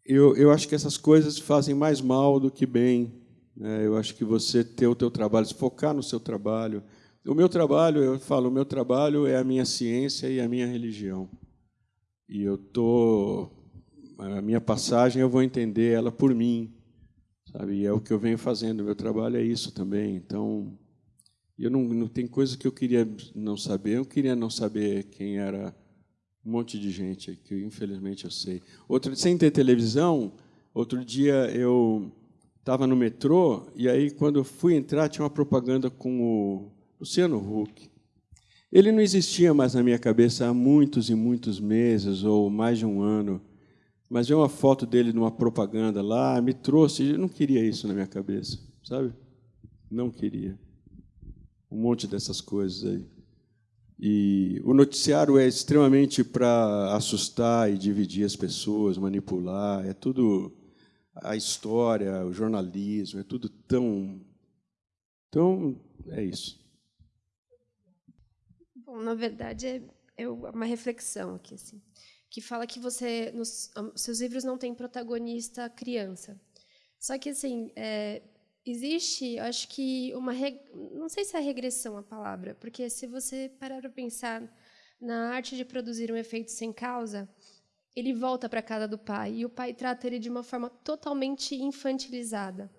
eu, eu acho que essas coisas fazem mais mal do que bem. Né? Eu acho que você ter o teu trabalho, se focar no seu trabalho. O meu trabalho, eu falo, o meu trabalho é a minha ciência e a minha religião. E eu tô a minha passagem eu vou entender ela por mim, sabe? E é o que eu venho fazendo. Meu trabalho é isso também. Então, eu não, não tem coisa que eu queria não saber. Eu queria não saber quem era um monte de gente que infelizmente eu sei. Outro sem ter televisão, outro dia eu estava no metrô e aí quando eu fui entrar tinha uma propaganda com o Luciano Huck. Ele não existia mais na minha cabeça há muitos e muitos meses ou mais de um ano. Mas ver uma foto dele numa propaganda lá me trouxe, eu não queria isso na minha cabeça, sabe? Não queria. Um monte dessas coisas aí. E o noticiário é extremamente para assustar e dividir as pessoas, manipular, é tudo a história, o jornalismo, é tudo tão então é isso. Bom, na verdade é, é uma reflexão aqui assim, que fala que você nos seus livros não têm protagonista criança. Só que assim, é, existe, acho que uma não sei se é regressão a palavra, porque se você parar para pensar na arte de produzir um efeito sem causa, ele volta para a casa do pai e o pai trata ele de uma forma totalmente infantilizada.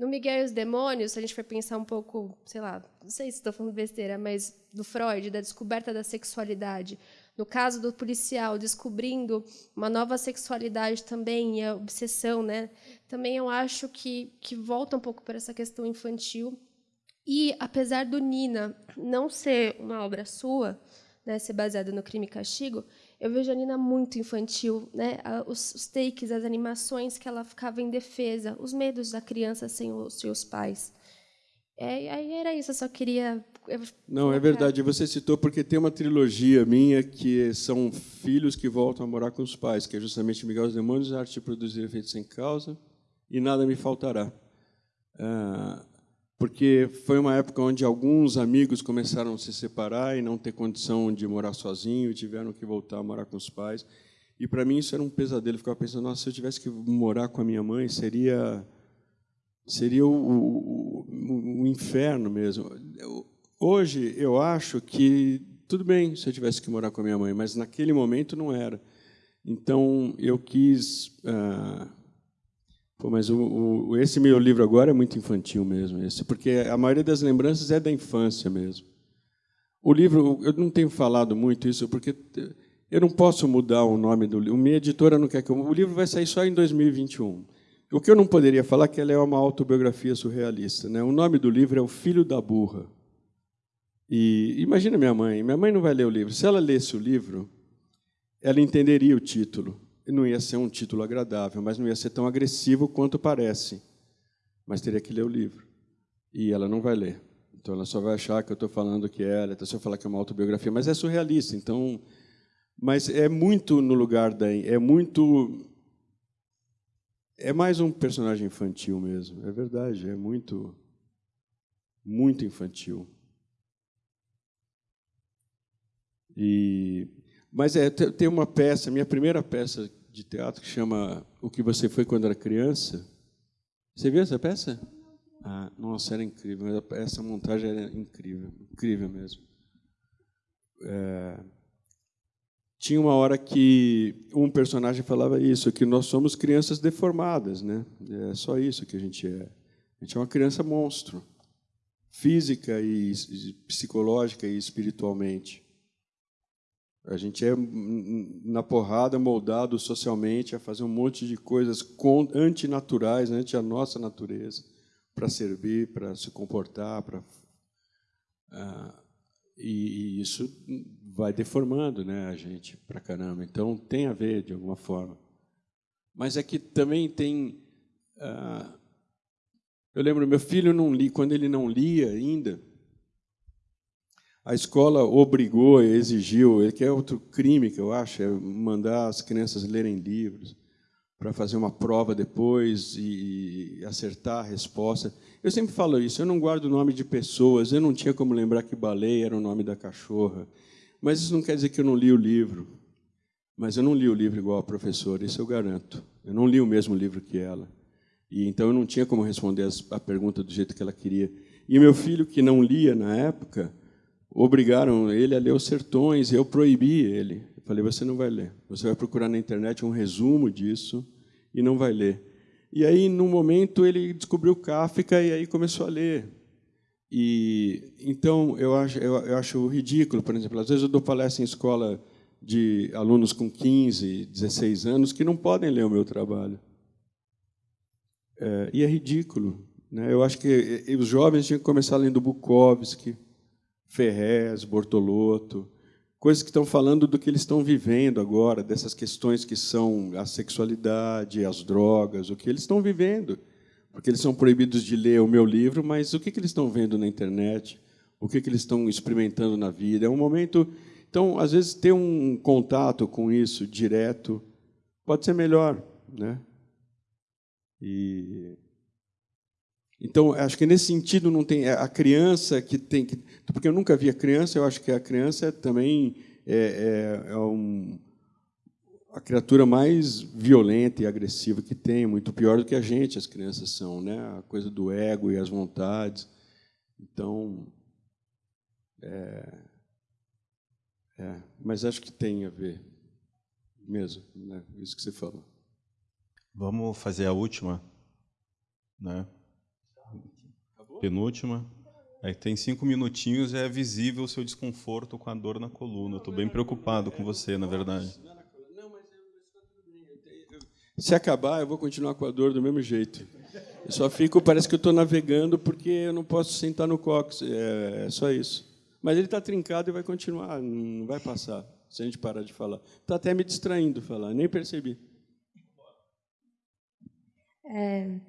No Miguel e os Demônios, se a gente for pensar um pouco, sei lá, não sei se estou falando besteira, mas do Freud, da descoberta da sexualidade, no caso do policial descobrindo uma nova sexualidade também e a obsessão, né? Também eu acho que que volta um pouco para essa questão infantil. E apesar do Nina não ser uma obra sua, né, ser baseada no Crime e Castigo, eu vejo a Nina muito infantil, né? Os, os takes, as animações que ela ficava em defesa, os medos da criança sem os seus pais. É, aí era isso, eu só queria. Não, é verdade. Você citou porque tem uma trilogia minha que são filhos que voltam a morar com os pais, que é justamente Miguel os Demônios, a arte de produzir efeitos sem causa e nada me faltará. Ah, porque foi uma época onde alguns amigos começaram a se separar e não ter condição de morar sozinho, tiveram que voltar a morar com os pais. E para mim isso era um pesadelo. Eu ficava pensando, nossa, se eu tivesse que morar com a minha mãe, seria seria o, o, o, inferno mesmo. Hoje, eu acho que tudo bem se eu tivesse que morar com a minha mãe, mas naquele momento não era. Então, eu quis... Ah, pô, mas o, esse meu livro agora é muito infantil mesmo, esse, porque a maioria das lembranças é da infância mesmo. O livro, eu não tenho falado muito isso, porque eu não posso mudar o nome do livro. Minha editora não quer que eu... O livro vai sair só em 2021. O que eu não poderia falar é que ela é uma autobiografia surrealista. Né? O nome do livro é O Filho da Burra. E imagina minha mãe. Minha mãe não vai ler o livro. Se ela lesse o livro, ela entenderia o título. Não ia ser um título agradável, mas não ia ser tão agressivo quanto parece. Mas teria que ler o livro. E ela não vai ler. Então ela só vai achar que eu estou falando que é ela, se eu falar que é uma autobiografia, mas é surrealista. Então, mas é muito no lugar da, é muito é mais um personagem infantil mesmo, é verdade, é muito, muito infantil. E, mas é, tem uma peça, minha primeira peça de teatro que chama O que você foi quando era criança. Você viu essa peça? Ah, nossa, era incrível. Essa montagem era incrível, incrível mesmo. É, tinha uma hora que um personagem falava isso, que nós somos crianças deformadas, né? É só isso que a gente é. A gente é uma criança monstro, física e psicológica e espiritualmente. A gente é na porrada moldado socialmente a fazer um monte de coisas antinaturais, ante a nossa natureza, para servir, para se comportar, para uh, e, e, isso vai deformando, né, a gente para caramba. Então tem a ver de alguma forma. Mas é que também tem. Uh, eu lembro meu filho não li quando ele não lia ainda a escola obrigou, exigiu, que é outro crime que eu acho, é mandar as crianças lerem livros para fazer uma prova depois e acertar a resposta. Eu sempre falo isso, eu não guardo o nome de pessoas, eu não tinha como lembrar que baleia era o nome da cachorra. Mas isso não quer dizer que eu não li o livro. Mas eu não li o livro igual a professora, isso eu garanto. Eu não li o mesmo livro que ela. E então eu não tinha como responder a pergunta do jeito que ela queria. E meu filho, que não lia na época, obrigaram ele a ler os sertões, e eu proibi ele. Eu falei, você não vai ler. Você vai procurar na internet um resumo disso e não vai ler. E aí, num momento, ele descobriu Kafka e aí começou a ler. E então eu acho, eu, eu acho ridículo, por exemplo, às vezes eu dou palestra em escola de alunos com 15, 16 anos que não podem ler o meu trabalho. É, e é ridículo. Né? Eu acho que os jovens tinham que começar lendo Bukowski, Ferrez, Bortolotto, coisas que estão falando do que eles estão vivendo agora, dessas questões que são a sexualidade, as drogas, o que eles estão vivendo. Porque eles são proibidos de ler o meu livro, mas o que, eles estão vendo na internet? O que, que eles estão experimentando na vida? É um momento. Então, às vezes, ter um contato com isso direto pode ser melhor. Né? E então, acho que nesse sentido não tem a criança que tem que, porque eu nunca vi a criança. Eu acho que a criança também é, é, é um, a criatura mais violenta e agressiva que tem, muito pior do que a gente. As crianças são, né? A coisa do ego e as vontades. Então, é, é, mas acho que tem a ver mesmo, né? Isso que você falou. Vamos fazer a última, né? Penúltima. Aí tem cinco minutinhos e é visível o seu desconforto com a dor na coluna. Estou bem preocupado com você, na verdade. Se acabar, eu vou continuar com a dor do mesmo jeito. Eu só fico, parece que eu estou navegando porque eu não posso sentar no cox. É, é só isso. Mas ele está trincado e vai continuar, não vai passar se a gente parar de falar. Está até me distraindo falar, nem percebi. É,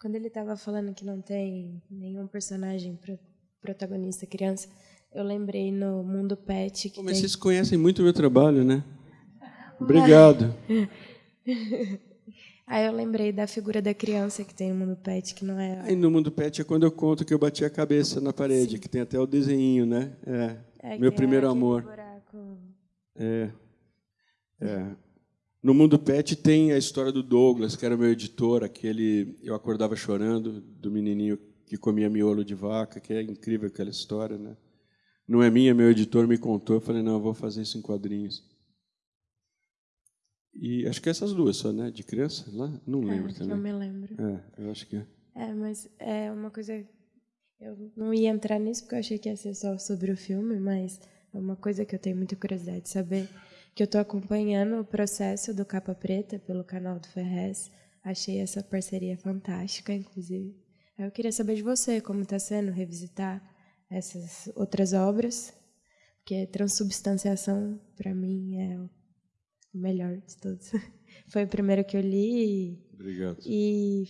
quando ele estava falando que não tem nenhum personagem pro, protagonista criança, eu lembrei no Mundo Pet que Mas tem... vocês conhecem muito o meu trabalho, né? *laughs* Obrigado. *laughs* Aí eu lembrei da figura da criança que tem no Mundo Pet, que não é... Aí no Mundo Pet é quando eu conto que eu bati a cabeça na parede, Sim. que tem até o desenho, né? É, é meu primeiro amor. Buraco. É. É. No Mundo Pet tem a história do Douglas, que era meu editor, aquele eu acordava chorando do menininho que comia miolo de vaca, que é incrível aquela história, né? Não é minha, meu editor me contou, eu falei, não, eu vou fazer isso em quadrinhos. E acho que essas duas só, né? De criança, lá? Não é, lembro é, também. Não me lembro. É, eu acho que é. É, mas é uma coisa... Eu não ia entrar nisso porque eu achei que ia ser só sobre o filme, mas é uma coisa que eu tenho muita curiosidade de saber que eu estou acompanhando o processo do Capa Preta pelo canal do Ferrez. Achei essa parceria fantástica, inclusive. Eu queria saber de você como está sendo revisitar essas outras obras, porque transubstanciação para mim é o melhor de todos. *laughs* Foi o primeiro que eu li. Obrigado. E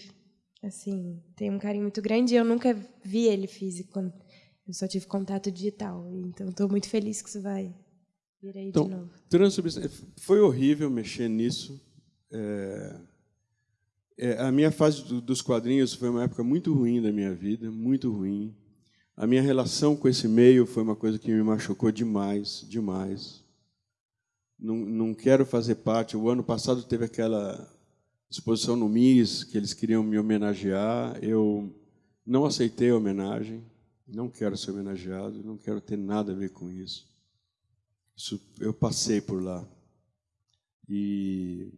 assim tem um carinho muito grande. Eu nunca vi ele físico. Eu só tive contato digital. Então estou muito feliz que isso vai Virei então, de novo. Foi horrível mexer nisso. É, é, a minha fase do, dos quadrinhos foi uma época muito ruim da minha vida, muito ruim. A minha relação com esse meio foi uma coisa que me machucou demais, demais. Não, não quero fazer parte. O ano passado teve aquela exposição no MIS, que eles queriam me homenagear. Eu não aceitei a homenagem, não quero ser homenageado, não quero ter nada a ver com isso. Isso, eu passei por lá. E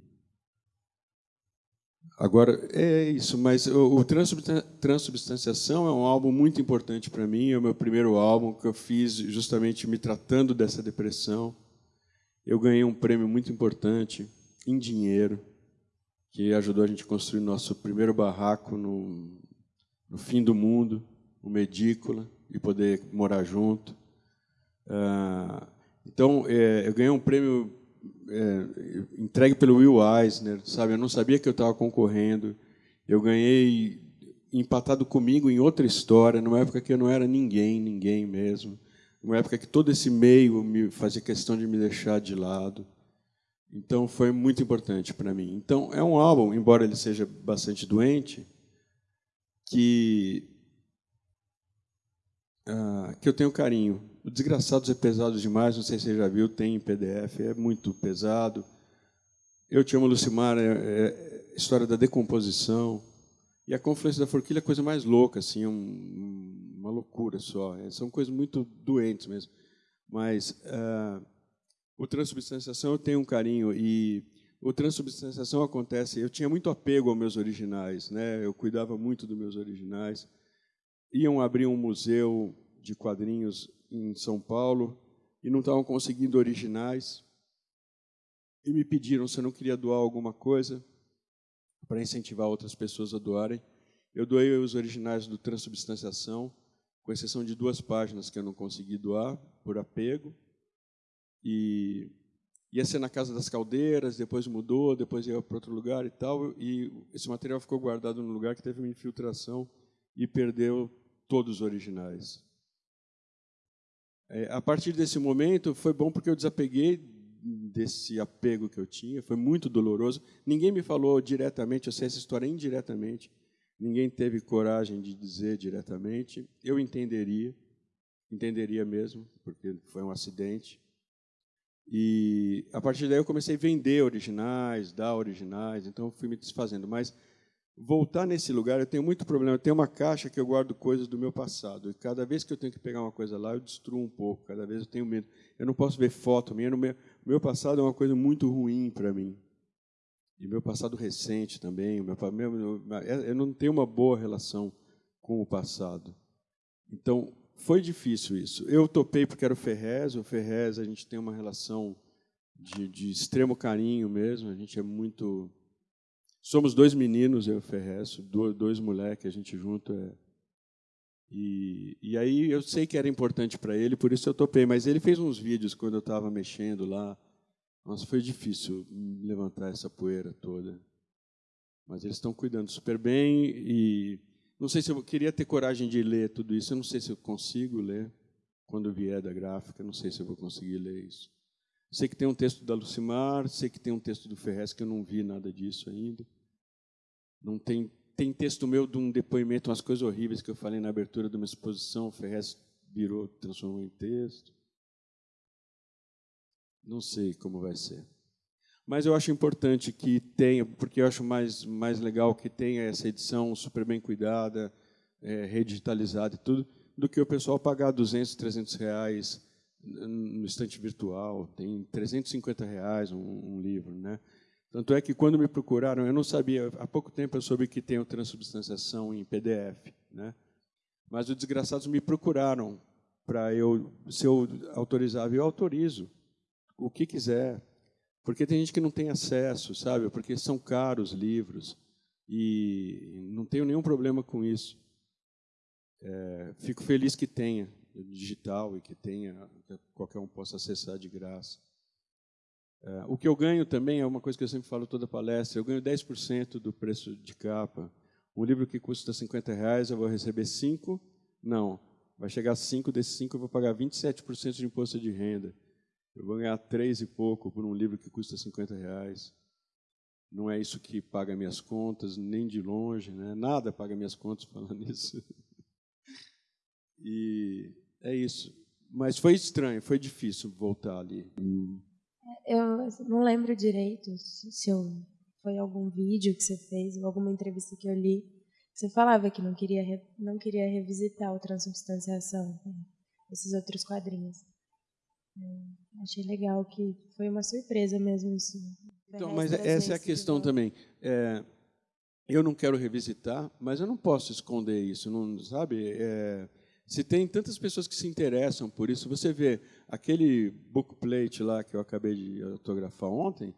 agora é isso, mas o, o Transubstanciação é um álbum muito importante para mim, é o meu primeiro álbum que eu fiz justamente me tratando dessa depressão. Eu ganhei um prêmio muito importante em dinheiro, que ajudou a gente a construir nosso primeiro barraco no, no fim do mundo, uma edícula, e poder morar junto. Ah, então, é, eu ganhei um prêmio é, entregue pelo Will Eisner, sabe? Eu não sabia que eu estava concorrendo. Eu ganhei empatado comigo em outra história, numa época que eu não era ninguém, ninguém mesmo. Numa época que todo esse meio me fazia questão de me deixar de lado. Então foi muito importante para mim. Então é um álbum, embora ele seja bastante doente, que uh, que eu tenho carinho. O Desgraçados é pesado demais, não sei se você já viu, tem em PDF, é muito pesado. Eu Te Amo, Lucimar, é, é história da decomposição. E a Confluência da Forquilha é a coisa mais louca, assim, é um, uma loucura só. É, são coisas muito doentes mesmo. Mas uh, o Transubstanciação eu tenho um carinho e o Transubstanciação acontece... Eu tinha muito apego aos meus originais, né? eu cuidava muito dos meus originais. Iam abrir um museu de quadrinhos em São Paulo e não estavam conseguindo originais. E me pediram se eu não queria doar alguma coisa para incentivar outras pessoas a doarem. Eu doei os originais do Transubstanciação, com exceção de duas páginas que eu não consegui doar, por apego. E ia ser na Casa das Caldeiras, depois mudou, depois ia para outro lugar e tal. E esse material ficou guardado num lugar que teve uma infiltração e perdeu todos os originais. É, a partir desse momento, foi bom porque eu desapeguei desse apego que eu tinha, foi muito doloroso. Ninguém me falou diretamente, eu sei essa história indiretamente, ninguém teve coragem de dizer diretamente. Eu entenderia, entenderia mesmo, porque foi um acidente. E a partir daí eu comecei a vender originais, dar originais, então fui me desfazendo. Mas voltar nesse lugar, eu tenho muito problema. Eu tenho uma caixa que eu guardo coisas do meu passado. E cada vez que eu tenho que pegar uma coisa lá, eu destruo um pouco. Cada vez eu tenho medo. Eu não posso ver foto minha. Meu, meu passado é uma coisa muito ruim para mim. E meu passado recente também. Meu, meu, eu não tenho uma boa relação com o passado. Então, foi difícil isso. Eu topei porque era o Ferrez. O Ferrez, a gente tem uma relação de, de extremo carinho mesmo. A gente é muito Somos dois meninos, eu e o Ferreço, dois, moleques, a gente junto é. E, e aí eu sei que era importante para ele, por isso eu topei. Mas ele fez uns vídeos quando eu estava mexendo lá. Nossa, foi difícil levantar essa poeira toda. Mas eles estão cuidando super bem e não sei se eu queria ter coragem de ler tudo isso. Eu não sei se eu consigo ler quando vier da gráfica. Não sei se eu vou conseguir ler isso. Sei que tem um texto da Lucimar, sei que tem um texto do Ferrez que eu não vi nada disso ainda. Não tem, tem texto meu de um depoimento, umas coisas horríveis que eu falei na abertura de uma exposição, o Ferrez virou, transformou em texto. Não sei como vai ser. Mas eu acho importante que tenha, porque eu acho mais, mais legal que tenha essa edição super bem cuidada, é, redigitalizada e tudo, do que o pessoal pagar 200, 300 reais no estante virtual. Tem 350 reais um, um livro, né? Tanto é que quando me procuraram, eu não sabia, há pouco tempo eu soube que tem o transubstanciação em PDF, né? Mas os desgraçados me procuraram para eu, se eu autorizava, eu autorizo o que quiser, porque tem gente que não tem acesso, sabe? Porque são caros livros e não tenho nenhum problema com isso. É, fico feliz que tenha digital e que tenha que qualquer um possa acessar de graça. É, o que eu ganho também é uma coisa que eu sempre falo toda palestra, eu ganho 10% do preço de capa. Um livro que custa 50 reais, eu vou receber 5? Não. Vai chegar a 5, desses 5 eu vou pagar 27% de imposto de renda. Eu vou ganhar 3 e pouco por um livro que custa 50 reais. Não é isso que paga minhas contas, nem de longe. Né? Nada paga minhas contas *laughs* falando isso. E é isso. Mas foi estranho, foi difícil voltar ali. Eu não lembro direito se eu, foi algum vídeo que você fez ou alguma entrevista que eu li. Você falava que não queria não queria revisitar o Transubstanciação, né, esses outros quadrinhos. Eu achei legal que foi uma surpresa mesmo isso. Então, mas essa é a questão também. É, eu não quero revisitar, mas eu não posso esconder isso, não sabe? É, se tem tantas pessoas que se interessam por isso, você vê aquele bookplate lá que eu acabei de autografar ontem,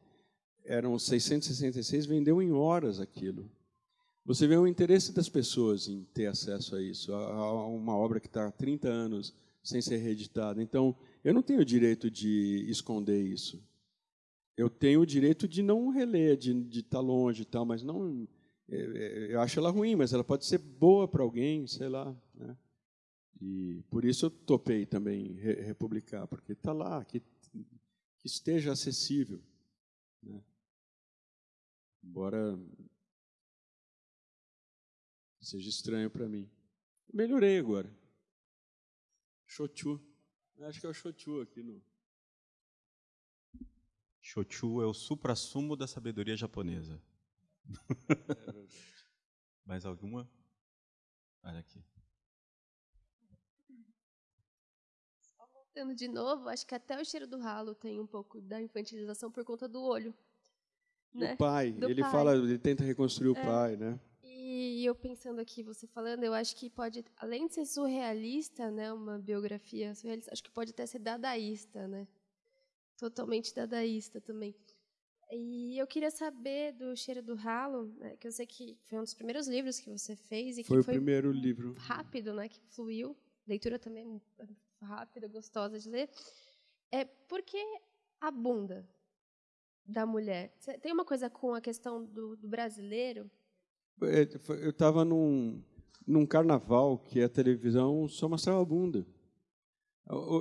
eram 666, vendeu em horas aquilo. Você vê o interesse das pessoas em ter acesso a isso, a uma obra que está há 30 anos sem ser reeditada. Então, eu não tenho o direito de esconder isso. Eu tenho o direito de não reler, de, estar tá longe e tal, mas não. É, é, eu acho ela ruim, mas ela pode ser boa para alguém, sei lá. E por isso eu topei também republicar, porque está lá, que, que esteja acessível. Né? Embora seja estranho para mim. Melhorei agora. Shochu. Acho que é o Shochu aqui no. Shochu é o supra-sumo da sabedoria japonesa. É *laughs* Mais alguma? Olha aqui. De novo, acho que até o cheiro do ralo tem um pouco da infantilização por conta do olho. Né? O pai, do ele pai. fala, ele tenta reconstruir o é. pai, né? E eu pensando aqui, você falando, eu acho que pode, além de ser surrealista, né, uma biografia surrealista, acho que pode até ser dadaísta, né? Totalmente dadaísta também. E eu queria saber do Cheiro do Ralo, né, que eu sei que foi um dos primeiros livros que você fez e foi que o foi o primeiro livro rápido, né, que fluiu. Leitura também rápida, gostosa de ler. É por que a bunda da mulher? Tem uma coisa com a questão do, do brasileiro é, eu estava num, num carnaval que a televisão só mostrava a bunda.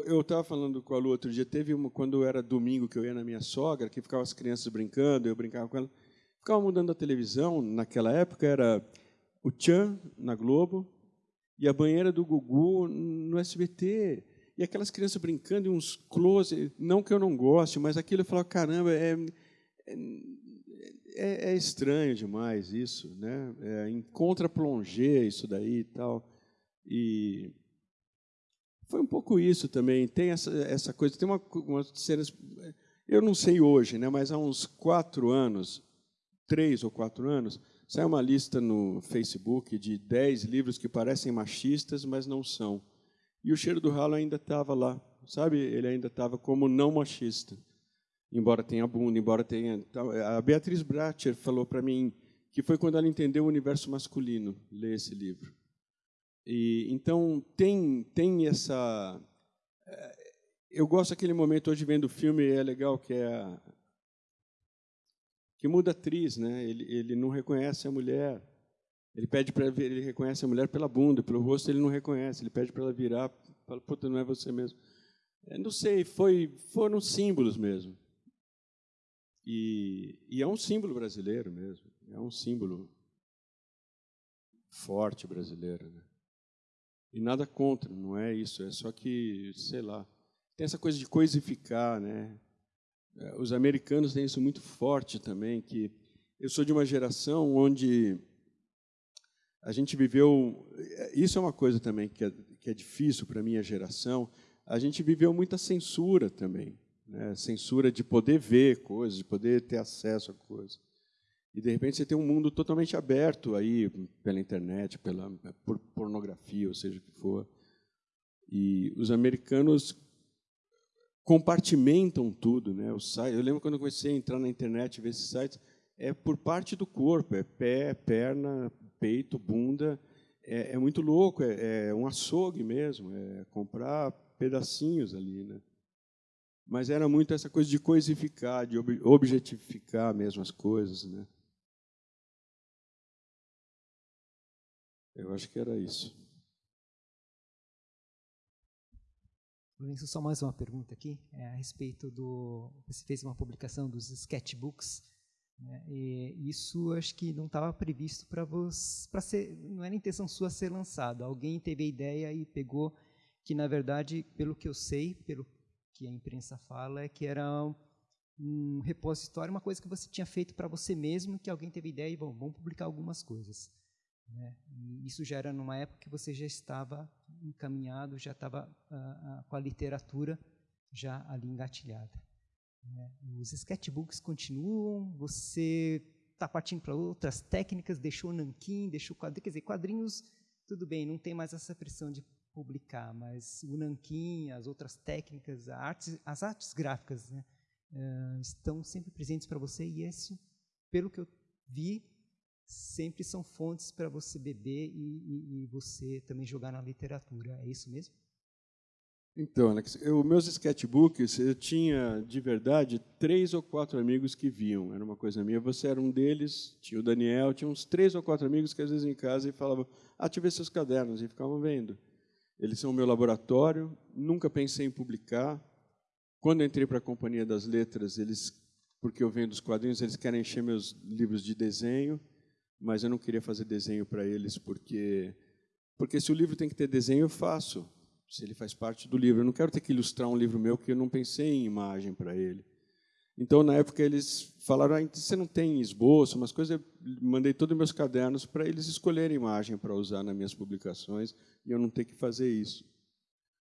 Eu estava falando com a Lu outro dia, teve uma, quando era domingo que eu ia na minha sogra, que ficavam as crianças brincando, eu brincava com ela. Ficava mudando a televisão, naquela época era o Tchan na Globo e a banheira do Gugu no SBT. E aquelas crianças brincando e uns close, não que eu não goste, mas aquilo eu falava, caramba, é, é é, estranho demais isso, né? É, em contra-plongé isso daí e tal. E foi um pouco isso também. Tem essa, essa coisa, tem uma, uma cenas, eu não sei hoje, né? Mas há uns quatro anos, três ou quatro anos, saiu uma lista no Facebook de dez livros que parecem machistas, mas não são. E o cheiro do ralo ainda estava lá, sabe? Ele ainda estava como não machista embora tenha bunda, embora tenha. A Beatriz Bratcher falou para mim que foi quando ela entendeu o universo masculino ler esse livro. E então tem tem essa. Eh, eu gosto daquele momento hoje vendo o filme é legal que é que muda atriz, né? Ele ele não reconhece a mulher. Ele pede para ele reconhece a mulher pela bunda, pelo rosto ele não reconhece. Ele pede para ela virar, fala, puta, não é você mesmo. Eu não sei, foi foram símbolos mesmo. E, e é um símbolo brasileiro mesmo, é um símbolo forte brasileiro. Né? E nada contra, não é isso, é só que, sei lá, tem essa coisa de coisificar, né? É, os americanos têm isso muito forte também, que eu sou de uma geração onde a gente viveu, isso é uma coisa também que é, que é difícil para a minha geração, a gente viveu muita censura também né? censura de poder ver coisas, de poder ter acesso a coisas. E de repente você tem um mundo totalmente aberto aí pela internet, pela por pornografia, ou seja o que for. E os americanos compartimentam tudo, né? O site, eu lembro quando eu comecei a entrar na internet e ver esses sites, é por parte do corpo, é pé, perna, peito, bunda, é, é muito louco, é, é um açougue mesmo, é comprar pedacinhos ali, né? mas era muito essa coisa de coisificar, de objetificar mesmo as coisas, né? Eu acho que era isso. Lourenço, só mais uma pergunta aqui, é a respeito do. Você fez uma publicação dos sketchbooks, né, e isso acho que não estava previsto para você, ser, não era intenção sua ser lançado. Alguém teve a ideia e pegou, que na verdade, pelo que eu sei, pelo que a imprensa fala é que era um repositório, uma coisa que você tinha feito para você mesmo, que alguém teve ideia e bom, vamos publicar algumas coisas. Né? Isso já era numa época que você já estava encaminhado, já estava uh, uh, com a literatura já ali engatilhada. Né? Os sketchbooks continuam, você está partindo para outras técnicas, deixou nanquim, deixou quadrinhos, quer dizer, quadrinhos, tudo bem, não tem mais essa pressão de publicar, mas o nanquim, as outras técnicas, artes, as artes gráficas né, uh, estão sempre presentes para você e isso, pelo que eu vi, sempre são fontes para você beber e, e, e, você também jogar na literatura. É isso mesmo? Então, Alex, meus sketchbooks, eu tinha, de verdade, três ou quatro amigos que viam. Era uma coisa minha. Você era um deles, tinha o Daniel, tinha uns três ou quatro amigos que, às vezes, em casa, e falavam, ah, seus cadernos, e ficavam vendo. Eles são o meu laboratório, nunca pensei em publicar. Quando entrei para a Companhia das Letras, eles, porque eu vendo os quadrinhos, eles querem encher meus livros de desenho, mas eu não queria fazer desenho para eles, porque, porque se o livro tem que ter desenho, eu faço, se ele faz parte do livro. Eu não quero ter que ilustrar um livro meu que eu não pensei em imagem para ele. Então, na época, eles falaram: ah, você não tem esboço, umas coisas. Eu mandei todos os meus cadernos para eles escolherem imagem para usar nas minhas publicações e eu não ter que fazer isso.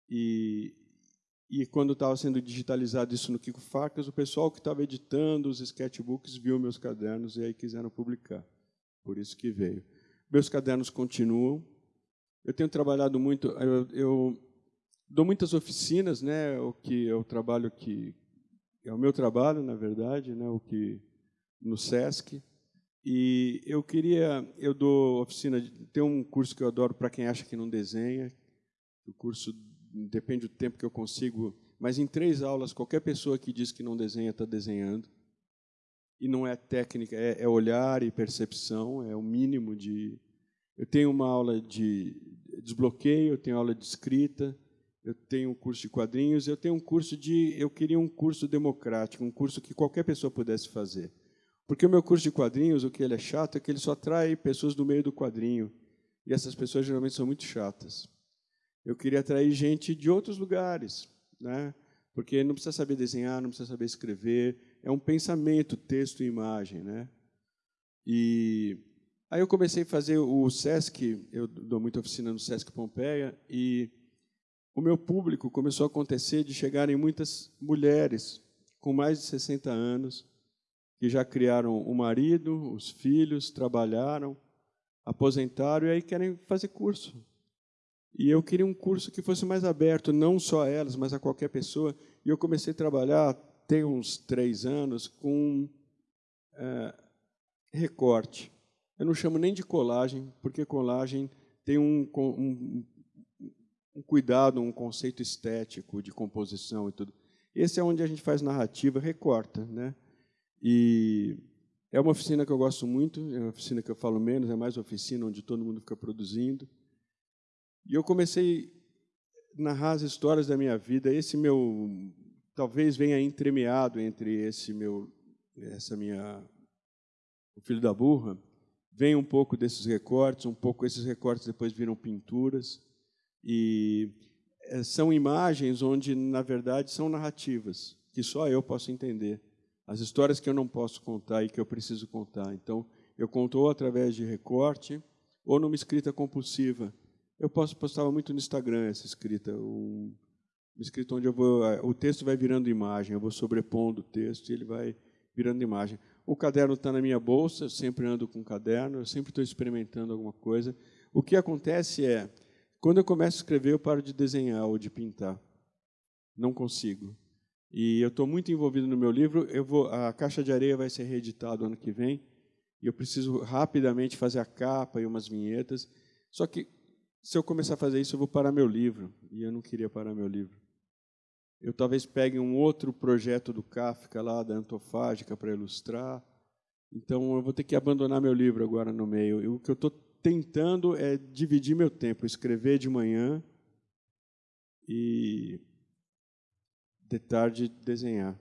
E, e quando estava sendo digitalizado isso no Kiko Facas, o pessoal que estava editando os sketchbooks viu meus cadernos e aí quiseram publicar. Por isso que veio. Meus cadernos continuam. Eu tenho trabalhado muito. Eu, eu dou muitas oficinas, né? O que é o trabalho que é o meu trabalho, na verdade, né, o que no SESC. E eu queria, eu dou oficina, tem um curso que eu adoro para quem acha que não desenha. O curso depende do tempo que eu consigo, mas em três aulas qualquer pessoa que diz que não desenha está desenhando. E não é técnica, é, é olhar e percepção, é o mínimo de. Eu tenho uma aula de desbloqueio, eu tenho aula de escrita, eu tenho um curso de quadrinhos, eu tenho um curso de. Eu queria um curso democrático, um curso que qualquer pessoa pudesse fazer. Porque o meu curso de quadrinhos, o que ele é chato é que ele só atrai pessoas do meio do quadrinho. E essas pessoas geralmente são muito chatas. Eu queria atrair gente de outros lugares, né? porque não precisa saber desenhar, não precisa saber escrever, é um pensamento, texto e imagem. Né? E aí eu comecei a fazer o SESC, eu dou muita oficina no SESC Pompeia, e o meu público começou a acontecer de chegarem muitas mulheres com mais de 60 anos, que já criaram o marido, os filhos, trabalharam, aposentaram e aí querem fazer curso. E eu queria um curso que fosse mais aberto, não só a elas, mas a qualquer pessoa. E eu comecei a trabalhar, tem uns três anos, com é, recorte. Eu não chamo nem de colagem, porque colagem tem um, um, um cuidado, um conceito estético de composição e tudo. Esse é onde a gente faz narrativa, recorta, né? E é uma oficina que eu gosto muito, é uma oficina que eu falo menos, é mais oficina onde todo mundo fica produzindo. E eu comecei a narrar as histórias da minha vida. Esse meu talvez venha entremeado entre esse meu essa minha o filho da burra, vem um pouco desses recortes, um pouco esses recortes depois viram pinturas. E eh, são imagens onde, na verdade, são narrativas, que só eu posso entender. As histórias que eu não posso contar e que eu preciso contar. Então, eu conto através de recorte ou numa escrita compulsiva. Eu posso postava muito no Instagram essa escrita, um, uma escrita onde eu vou, eh, o texto vai virando imagem, eu vou sobrepondo o texto e ele vai virando imagem. O caderno está na minha bolsa, eu sempre ando com o caderno, eu sempre estou experimentando alguma coisa. O que acontece é, quando eu começo a escrever, eu paro de desenhar ou de pintar. Não consigo. E eu estou muito envolvido no meu livro. Eu vou, a Caixa de Areia vai ser reeditado ano que vem. E eu preciso rapidamente fazer a capa e umas vinhetas. Só que, se eu começar a fazer isso, eu vou parar meu livro. E eu não queria parar meu livro. Eu talvez pegue um outro projeto do Kafka lá, da Antofágica, para ilustrar. Então, eu vou ter que abandonar meu livro agora no meio. E o que eu estou tentando é dividir meu tempo, escrever de manhã e de tarde desenhar.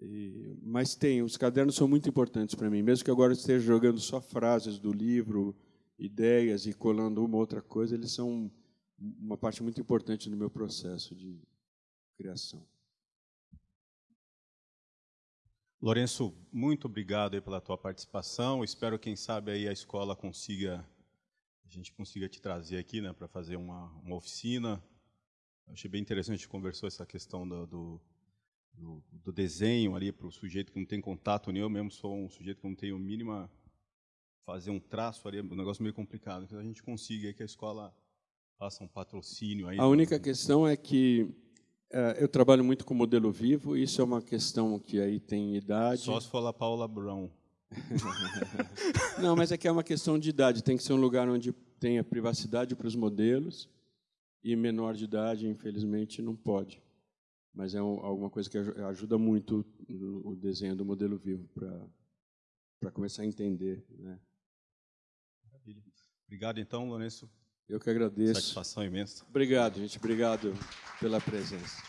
E, mas tem, os cadernos são muito importantes para mim, mesmo que agora esteja jogando só frases do livro, ideias e colando uma outra coisa, eles são uma parte muito importante do meu processo de criação. Lourenço, muito obrigado pela tua participação. Espero, quem sabe, aí a escola consiga, a gente consiga te trazer aqui, né, para fazer uma, uma oficina. Eu achei bem interessante, a gente conversou essa questão do, do, do, do desenho ali para o sujeito que não tem contato nenhum. Eu mesmo sou um sujeito que não tenho mínima fazer um traço ali, é um negócio meio complicado. Que a gente consiga que a escola faça um patrocínio aí. A única questão é que uh, eu trabalho muito com modelo vivo. Isso é uma questão que aí tem idade. Só se for a Paula Brown. Não, mas é que é uma questão de idade. Tem que ser um lugar onde tenha privacidade para os modelos e menor de idade, infelizmente, não pode. Mas é um, alguma coisa que ajuda muito o desenho do modelo vivo para começar a entender. Né? Obrigado, então, Lourenço. Eu que agradeço. Satisfação imensa. Obrigado, gente. Obrigado pela presença.